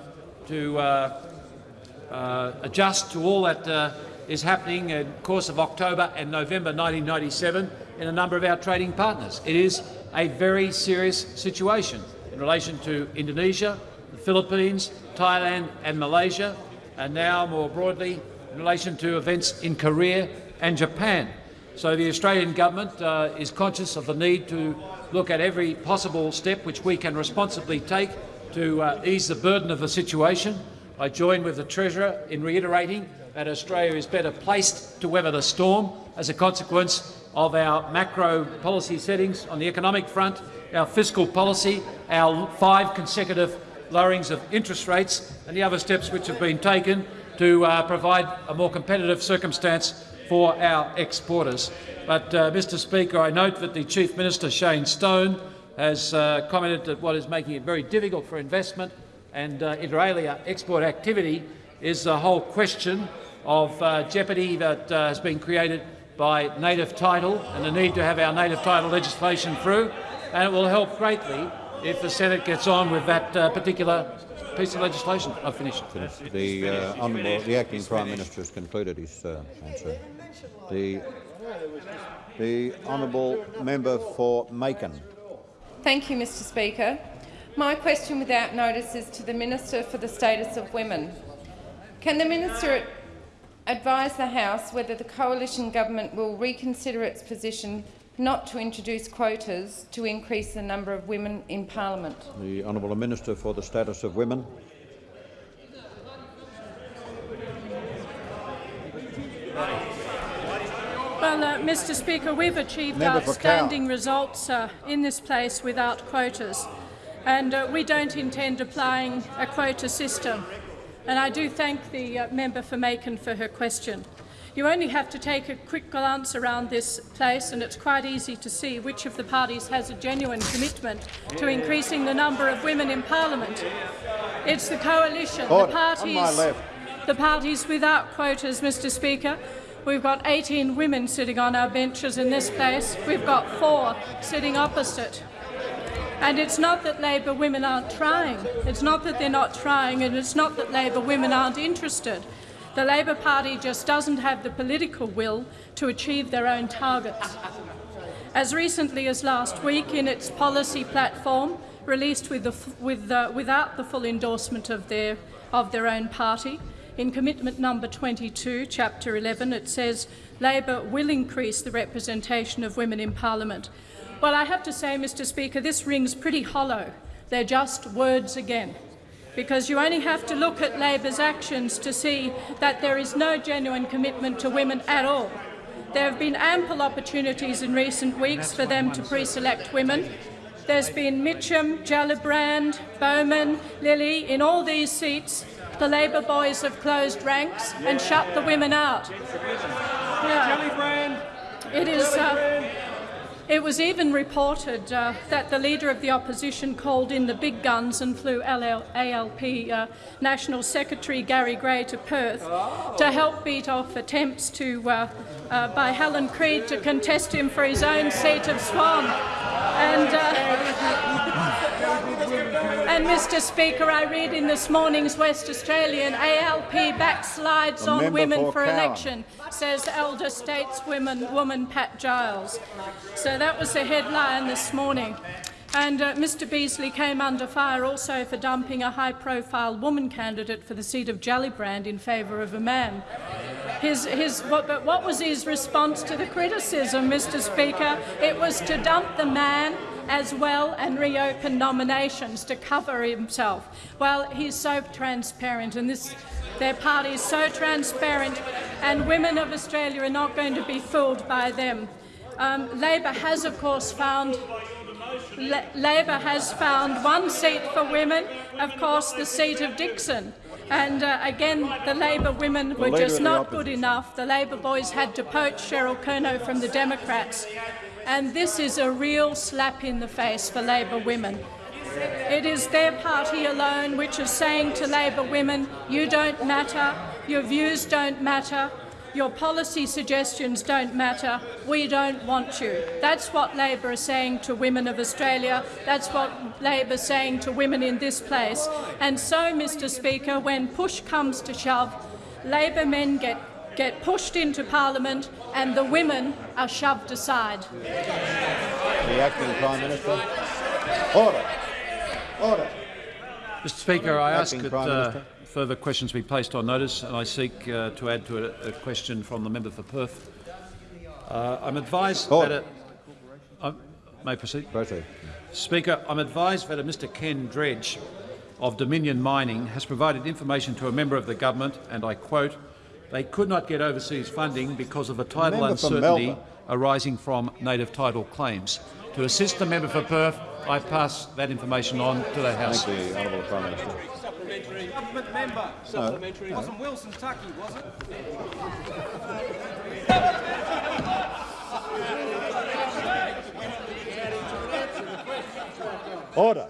to uh, adjust to all that is happening in the course of October and November 1997 in a number of our trading partners. It is a very serious situation in relation to Indonesia, the Philippines, Thailand and Malaysia, and now more broadly in relation to events in Korea and Japan. So the Australian government uh, is conscious of the need to look at every possible step which we can responsibly take to uh, ease the burden of the situation. I join with the Treasurer in reiterating that Australia is better placed to weather the storm as a consequence of our macro policy settings on the economic front, our fiscal policy, our five consecutive lowerings of interest rates and the other steps which have been taken to uh, provide a more competitive circumstance for our exporters. But, uh, Mr Speaker, I note that the Chief Minister, Shane Stone, has uh, commented that what is making it very difficult for investment and uh, inter alia export activity is the whole question of uh, jeopardy that uh, has been created by native title and the need to have our native title legislation through. And it will help greatly if the Senate gets on with that uh, particular piece of legislation. I've finished. The uh, honourable, the acting Prime Minister has concluded his uh, answer. The, the honourable member for Makin. Thank you, Mr Speaker. My question without notice is to the Minister for the Status of Women. Can the Minister advise the House whether the coalition government will reconsider its position not to introduce quotas to increase the number of women in parliament? The honourable Minister for the Status of Women. Well, uh, Mr Speaker, we've achieved Member outstanding results uh, in this place without quotas, and uh, we don't intend applying a quota system. And I do thank the uh, member for Makin for her question. You only have to take a quick glance around this place and it's quite easy to see which of the parties has a genuine commitment to increasing the number of women in parliament. It's the coalition, Order. the parties, the parties without quotas, Mr Speaker. We've got 18 women sitting on our benches in this place. We've got four sitting opposite. And it's not that Labor women aren't trying. It's not that they're not trying, and it's not that Labor women aren't interested. The Labor Party just doesn't have the political will to achieve their own targets. As recently as last week, in its policy platform, released with the, with the, without the full endorsement of their, of their own party, in commitment number 22, chapter 11, it says Labor will increase the representation of women in Parliament. Well, I have to say, Mr Speaker, this rings pretty hollow. They're just words again because you only have to look at Labor's actions to see that there is no genuine commitment to women at all. There have been ample opportunities in recent weeks for them to pre-select women. There's been Mitcham, Gellibrand, Bowman, Lilley. In all these seats, the Labor boys have closed ranks and shut the women out. Yeah. It is. Uh, It was even reported uh, that the Leader of the Opposition called in the big guns and flew LL ALP uh, National Secretary Gary Gray to Perth to help beat off attempts to, uh, uh, by Helen Creed to contest him for his own seat of Swan. And, uh, and Mr Speaker, I read in this morning's West Australian, ALP backslides on women for Cowan. election, says elder stateswoman woman Pat Giles. So that was the headline this morning. And uh, Mr Beazley came under fire also for dumping a high-profile woman candidate for the seat of Gellibrand in favour of a man. His, his, what, but what was his response to the criticism, Mr Speaker? It was to dump the man as well and reopen nominations to cover himself. Well, he's so transparent, and this, their party is so transparent, and women of Australia are not going to be fooled by them. Um, Labor has, of course, found La Labor has found one seat for women, of course, the seat of Dixon. And uh, again, the Labor women were just not good enough. The Labor boys had to poach Cheryl Kernot from the Democrats. And this is a real slap in the face for Labor women. It is their party alone which is saying to Labor women, you don't matter, your views don't matter, your policy suggestions don't matter, we don't want you. That's what Labor is saying to women of Australia, that's what Labor is saying to women in this place. And so, Mr Speaker, when push comes to shove, Labor men get, get pushed into parliament and the women are shoved aside. The acting Prime Minister. Order. Order. Mr Speaker, I ask that uh, further questions be placed on notice, and I seek uh, to add to a, a question from the member for Perth. Uh, I'm advised Order. that a, I may proceed. Proceed. Speaker, I'm advised that a Mr Ken Dredge of Dominion Mining has provided information to a member of the government, and I quote, they could not get overseas funding because of a title uncertainty Melbourne. arising from native title claims. To assist the member for Perth, I pass that information on to the House. Thank the Honourable Prime Minister. Supplementary. Government member. Supplementary. It wasn't Wilson Tuckey, was it? Order.